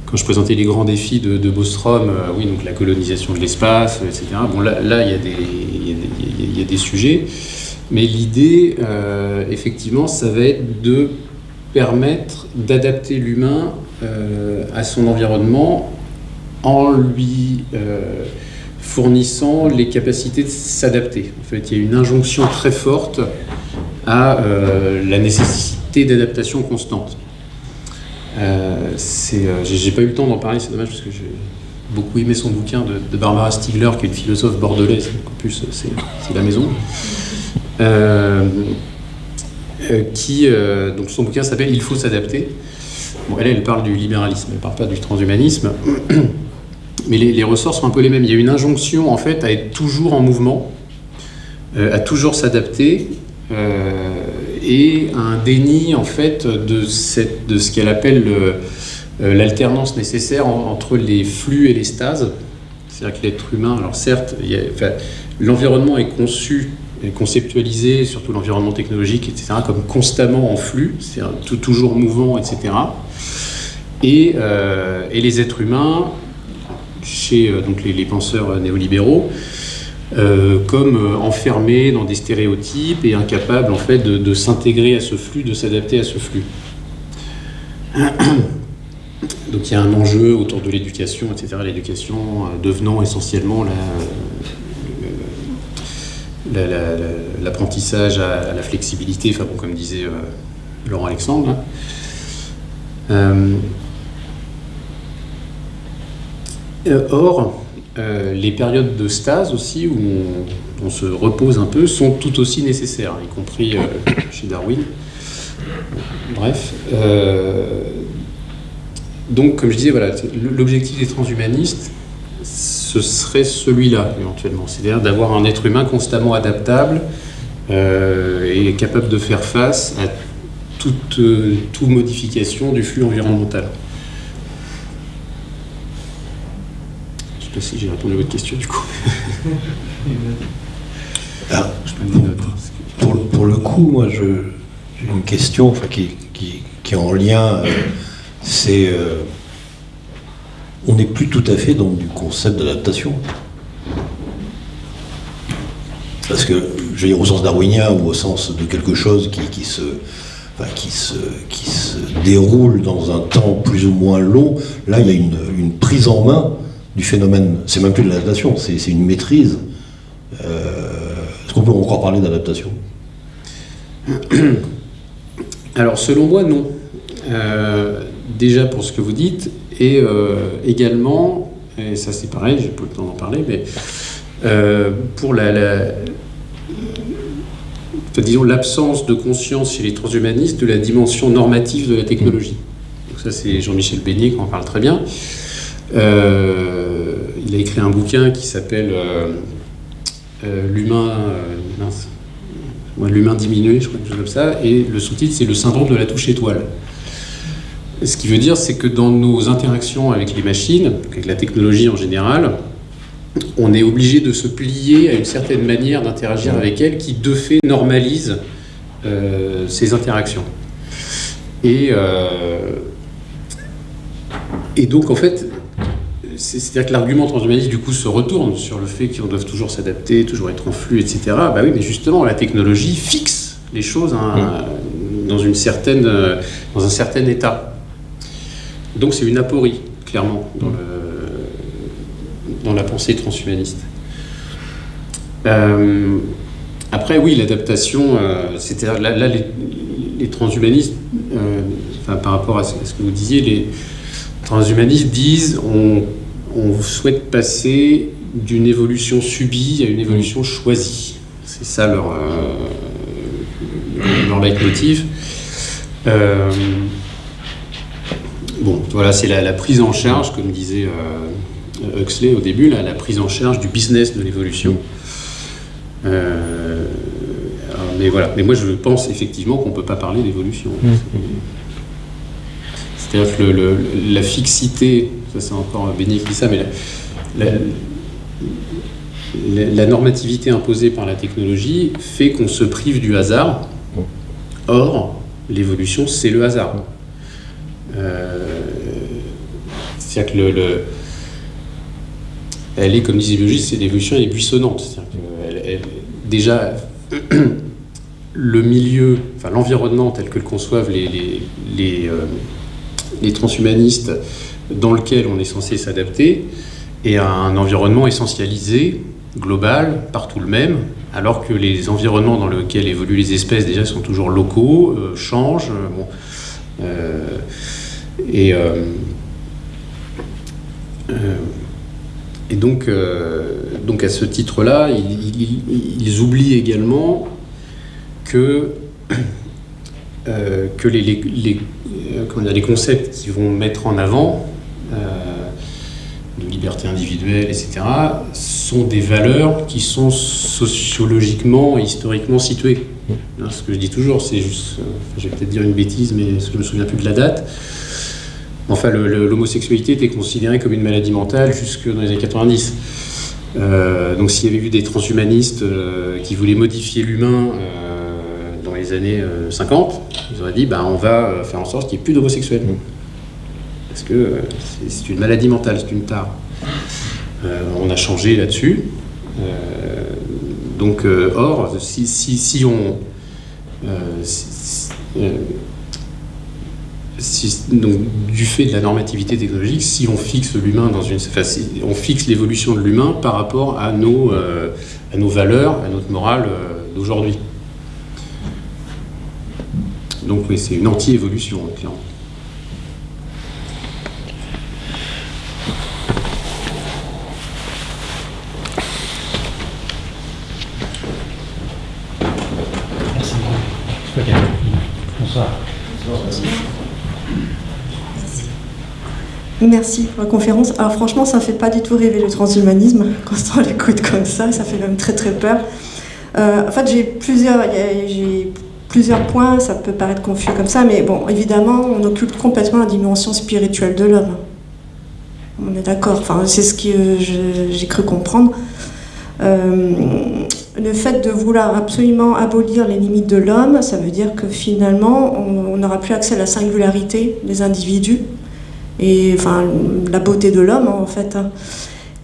quand je présentais les grands défis de, Bostrom, oui, donc la colonisation de l'espace, etc. Bon, là, il, y a des, il, y a des, sujets. Mais l'idée, effectivement, ça va être de permettre d'adapter l'humain à son environnement en lui euh, fournissant les capacités de s'adapter. En fait, il y a une injonction très forte à euh, la nécessité d'adaptation constante. Euh, J'ai pas eu le temps d'en parler, c'est dommage parce que je... beaucoup aimé son bouquin de, Barbara Stiegler, qui est une philosophe bordelaise, en plus c'est la maison. Euh, euh, qui, euh, donc son bouquin s'appelle Il faut s'adapter. Bon, elle, elle parle du libéralisme, elle parle pas du transhumanisme, [CLEARS THROAT] mais les, ressorts sont un peu les mêmes. Il y a une injonction en fait à être toujours en mouvement, euh, à toujours s'adapter, euh, et un déni en fait de, ce qu'elle appelle le- euh, l'alternance nécessaire en- entre les flux et les stases. C'est-à-dire que l'être humain, alors certes, l'environnement est conçu et conceptualisé, surtout l'environnement technologique, etc., comme constamment en flux, c'est-à-dire toujours mouvant, etc. Et, euh, et les êtres humains, chez euh, donc les penseurs néolibéraux, euh, comme euh, enfermés dans des stéréotypes et incapables en fait de, s'intégrer à ce flux, de s'adapter à ce flux. [CLEARS THROAT] Donc il y a un enjeu autour de l'éducation, etc. L'éducation euh, devenant essentiellement la, le- la- la- la- l'apprentissage à, la flexibilité, enfin bon, comme disait Laurent Alexandre. hein. Or, euh, les périodes de stase aussi, où on, se repose un peu, sont tout aussi nécessaires, y compris euh, chez Darwin. Bref. euh, donc, comme je disais, voilà, l'objectif des transhumanistes, ce serait celui-là, éventuellement. C'est-à-dire d'avoir un être humain constamment adaptable et capable de faire face à toute modification du flux environnemental. Je ne sais pas si j'ai répondu à votre question, du coup. [LAUGHS] Ah, Je Pour, le- pour le coup, moi, je, j'ai une question enfin, qui, qui- qui est en lien. euh, c'est. euh, on n'est plus tout à fait dans du concept d'adaptation. Parce que, je veux dire, au sens darwinien ou au sens de quelque chose qui, qui se, enfin, qui, se, qui se déroule dans un temps plus ou moins long, là, il y a une, une prise en main du phénomène. C'est même plus de l'adaptation, c'est, une maîtrise. Euh, est-ce qu'on peut encore parler d'adaptation? [COUGHS] Alors, selon moi, non. Euh, déjà pour ce que vous dites, et euh, également, et ça c'est pareil, j'ai pas le temps d'en parler, mais pour la, la- enfin, disons l'absence de conscience chez les transhumanistes de la dimension normative de la technologie. Donc ça c'est Jean-Michel Beignet qui en parle très bien. Euh, il a écrit un bouquin qui s'appelle euh, euh, L'humain l'humain diminué, je crois, quelque chose comme ça, et le sous-titre c'est le syndrome de la touche étoile. Ce qui veut dire, c'est que dans nos interactions avec les machines, avec la technologie en général, on est obligé de se plier à une certaine manière d'interagir avec elle qui, de fait, normalise ces interactions. Et, et donc, en fait, c'est-à-dire que l'argument transhumaniste, du coup, se retourne sur le fait qu'on doit toujours s'adapter, toujours être en flux, etc. Bah oui, mais justement, la technologie fixe les choses hein, dans, une certaine, dans un certain état. Donc c'est une aporie, clairement, dans, le, dans la pensée transhumaniste. Euh, après, oui, l'adaptation, euh, c'est-à-dire là, là, les, les transhumanistes, euh, enfin, par rapport à ce, à ce que vous disiez, les transhumanistes disent on, on souhaite passer d'une évolution subie à une évolution choisie. C'est ça leur, euh, leur leitmotiv. Euh, Bon, voilà, c'est la, la prise en charge, comme disait euh, Huxley au début, la, la prise en charge du business de l'évolution. Mais voilà, mais moi je pense effectivement qu'on ne peut pas parler d'évolution. C'est-à-dire que le- le- la fixité, c'est encore Béni qui dit ça, mais la, la- la- la normativité imposée par la technologie fait qu'on se prive du hasard. Or, l'évolution, c'est le hasard. Euh, C'est-à-dire que le, le- elle est, comme les biologistes, c'est l'évolution est buissonnante. Déjà, [CLEARS THROAT] le milieu, enfin l'environnement tel que le conçoivent les, euh, les transhumanistes, dans lequel on est censé s'adapter, est un environnement essentialisé, global, partout le même, alors que les environnements dans lesquels évoluent les espèces déjà sont toujours locaux, euh, changent. euh, euh, et et donc, donc à ce titre-là, ils, oublient également que, que les, les, les, les, concepts qu'ils vont mettre en avant, de liberté individuelle, etc., sont des valeurs qui sont sociologiquement et historiquement situées. Hein, ce que je dis toujours, c'est juste, je vais peut-être dire une bêtise, mais je me souviens plus de la date. Enfin, l'homosexualité était considérée comme une maladie mentale jusque dans les années 90. Euh, donc s'il y avait eu des transhumanistes euh, qui voulaient modifier l'humain euh, dans les années 50, ils auraient dit bah, on va faire en sorte qu'il n'y ait plus d'homosexuels. Parce que c'est une maladie mentale, c'est une tare. on a changé là-dessus. donc, or, si, si, si on donc, du fait de la normativité technologique, si on fixe l'humain dans une, on fixe l'évolution de l'humain par rapport à nos, euh, à nos valeurs, à notre morale euh, d'aujourd'hui. Donc oui, c'est une anti-évolution, clairement. Merci. Bonsoir. Merci pour la conférence. Alors franchement, ça ne fait pas du tout rêver le transhumanisme quand on l'écoute comme ça, ça fait même très très peur. Euh, en fait, j'ai plusieurs, j'ai plusieurs points, ça peut paraître confus comme ça, mais bon, évidemment, on occulte complètement la dimension spirituelle de l'homme. On est d'accord, enfin, c'est ce que j'ai cru comprendre. Euh, le fait de vouloir absolument abolir les limites de l'homme, ça veut dire que finalement, on n'aura plus accès à la singularité des individus et enfin la beauté de l'homme en fait. Hein.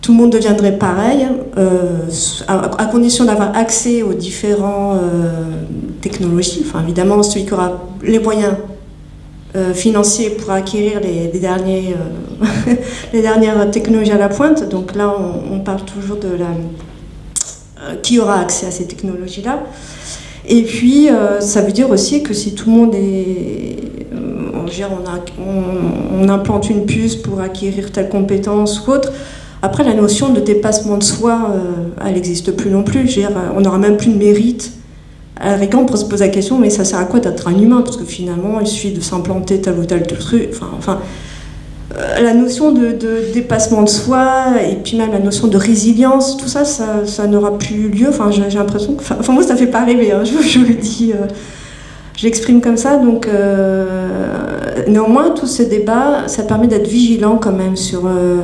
Tout le monde deviendrait pareil, euh, à, condition d'avoir accès aux différentes euh, technologies. Enfin, évidemment, celui qui aura les moyens euh, financiers pour acquérir les, derniers, [LAUGHS] les dernières technologies à la pointe. Donc là, on, on parle toujours de la, qui aura accès à ces technologies-là. Et puis, ça veut dire aussi que si tout le monde est, on, implante une puce pour acquérir telle compétence ou autre. Après, la notion de dépassement de soi, euh, elle n'existe plus non plus. on n'aura même plus de mérite. À la on se poser la question, mais ça sert à quoi d'être un humain? Parce que finalement, il suffit de s'implanter tel ou tel truc. Enfin, euh, la notion de, dépassement de soi, et puis même la notion de résilience, tout ça, ça, n'aura plus lieu. Enfin, moi, ça ne fait pas rêver, hein, [LAUGHS] je, le dis. Euh, je l'exprime comme ça. Euh, néanmoins, tous ces débats, ça permet d'être vigilant quand même sur euh,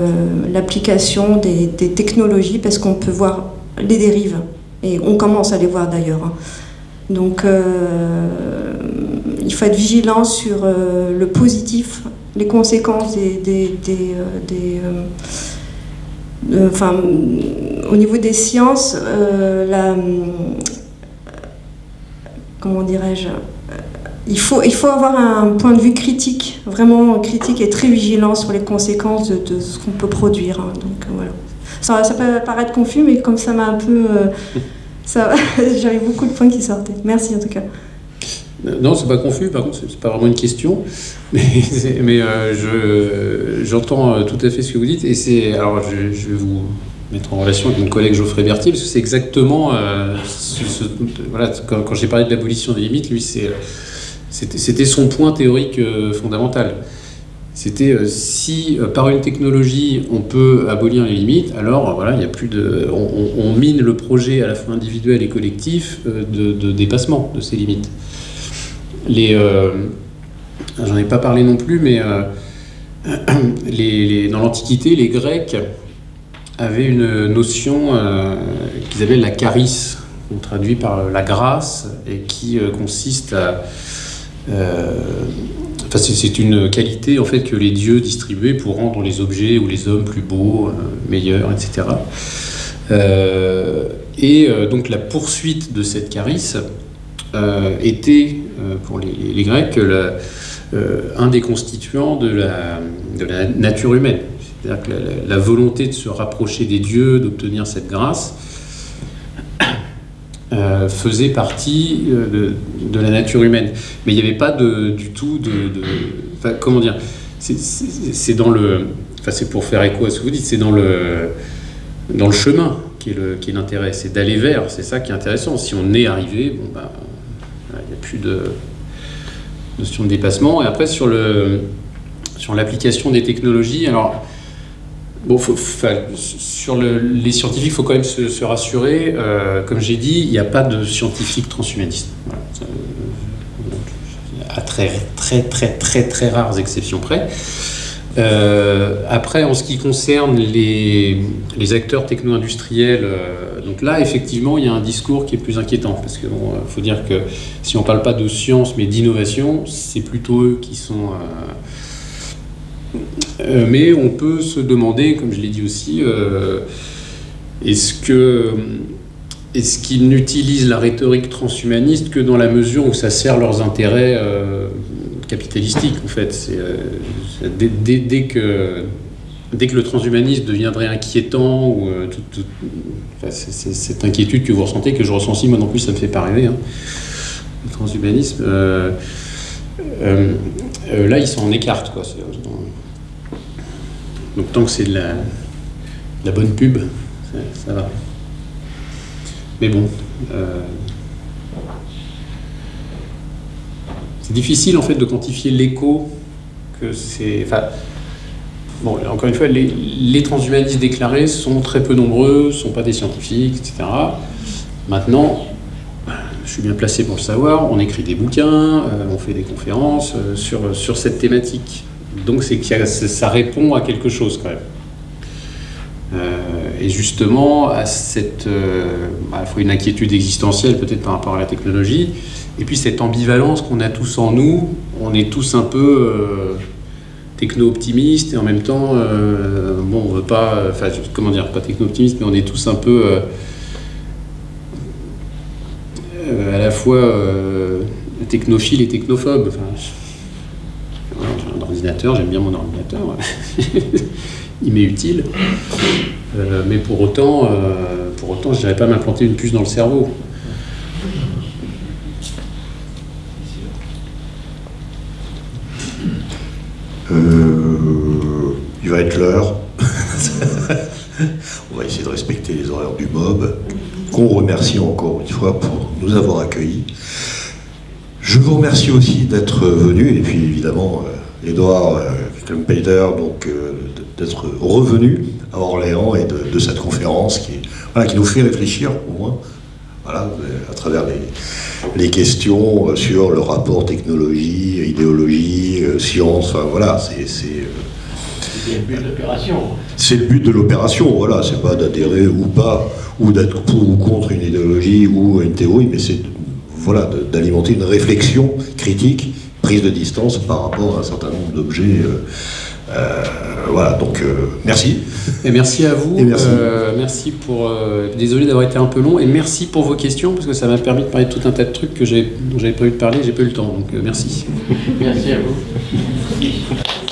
l'application des, technologies parce qu'on peut voir les dérives. Et on commence à les voir d'ailleurs. Hein. Donc, euh, il faut être vigilant sur le positif, les conséquences des. enfin, au niveau des sciences, la, comment dirais-je il faut, il faut avoir un point de vue critique, vraiment critique et très vigilant sur les conséquences de, ce qu'on peut produire. Hein. Donc euh, voilà. Ça, ça, peut paraître confus, mais comme ça m'a un peu. Euh, [LAUGHS] j'avais beaucoup de points qui sortaient. Merci en tout cas. Non, c'est pas confus, par contre, c'est pas vraiment une question. [LAUGHS] Mais, mais euh, j'entends tout à fait ce que vous dites. Et. Alors, je, vais vous mettre en relation avec mon collègue Geoffrey Berthier, parce que c'est exactement. voilà, quand j'ai parlé de l'abolition des limites, lui, c'est c'était son point théorique euh, fondamental. C'était euh, si euh, par une technologie on peut abolir les limites, alors voilà, il a plus de, on, mine le projet à la fois individuel et collectif de, dépassement de ces limites. Les, j'en ai pas parlé non plus, mais [CLEARS THROAT] dans l'Antiquité, les Grecs avaient une notion qu'ils appellent la charis, traduit par la grâce, et qui consiste à euh, c'est une qualité en fait que les dieux distribuaient pour rendre les objets ou les hommes plus beaux, euh, meilleurs, etc. et euh, donc la poursuite de cette carice était pour les, Grecs un des constituants de la, de la nature humaine. C'est-à-dire que la, volonté de se rapprocher des dieux, d'obtenir cette grâce, euh, faisait partie euh, de, la nature humaine. Mais il n'y avait pas du tout de... comment dire C'est dans le... Enfin, c'est pour faire écho à ce que vous dites, c'est dans le... dans le chemin qui est l'intérêt, c'est d'aller vers, c'est ça qui est intéressant. Si on est arrivé, bon bah, il n'y a plus de notion de dépassement. Et après sur le sur l'application des technologies, alors bon, sur le- les scientifiques, il faut quand même se, rassurer. euh, comme j'ai dit, il n'y a pas de scientifiques transhumanistes. Voilà. Euh, à très très très très très rares exceptions près. Euh, après, en ce qui concerne les, acteurs techno-industriels, donc là, effectivement, il y a un discours qui est plus inquiétant. Parce qu'il faut dire que si on ne parle pas de science, mais d'innovation, c'est plutôt eux qui sont. Mais on peut se demander, comme je l'ai dit aussi, euh, est-ce que. Est-ce qu'ils n'utilisent la rhétorique transhumaniste que dans la mesure où ça sert leurs intérêts euh, capitalistiques, en fait euh, dès, dès- que, dès que le transhumanisme deviendrait inquiétant, ou euh, cette inquiétude que vous ressentez, que je ressens aussi, moi non plus, ça me fait pas rêver, hein, le transhumanisme, euh, euh, euh, là, ils s'en écartent. Quoi. Donc tant que c'est de la, bonne pub, ça, va. Mais bon, euh, c'est difficile en fait de quantifier l'écho que c'est. Enfin, bon, encore une fois, les, transhumanistes déclarés sont très peu nombreux, sont pas des scientifiques, etc. Maintenant, je suis bien placé pour le savoir. On écrit des bouquins, euh, on fait des conférences euh, sur, sur cette thématique. Donc c'est a- ça répond à quelque chose quand même. Euh, et justement, à cette, euh, à la fois une inquiétude existentielle peut-être par rapport à la technologie, et puis cette ambivalence qu'on a tous en nous, on est tous un peu euh, techno-optimistes et en même temps, euh, bon, on veut pas, euh, enfin, comment dire, pas techno-optimistes, mais on est tous un peu euh, euh, à la fois euh, technophile et technophobe. Enfin, je- voilà, j'ai un j'aime bien mon ordinateur, [LAUGHS] il m'est utile. Euh, mais pour autant, euh, pour autant, je n'irais pas m'implanter une puce dans le cerveau. Euh, il va être l'heure. [LAUGHS] On va essayer de respecter les horaires du mob, qu'on remercie encore une fois pour nous avoir accueillis. Je vous remercie aussi d'être venu, et puis évidemment, euh, Edouard euh, Klempeter, donc euh, d'être revenu à Orléans et de, de cette conférence qui, voilà, qui nous fait réfléchir au moins, voilà, euh, à travers les, les questions euh, sur le rapport technologie, idéologie, euh, science, enfin voilà, c'est. c'est, euh, le but de l'opération. c'est le but de l'opération, voilà, c'est pas d'adhérer ou pas, ou d'être pour ou contre une idéologie ou une théorie, mais c'est voilà, d'alimenter une réflexion critique, prise de distance par rapport à un certain nombre d'objets. euh, euh, voilà, donc euh, merci. Et merci à vous. Et merci. Euh, merci pour. euh, désolé d'avoir été un peu long. Et merci pour vos questions parce que ça m'a permis de parler de tout un tas de trucs que j'ai, dont j'avais prévu de parler. J'ai pas eu le temps. Donc euh, merci. Merci à vous.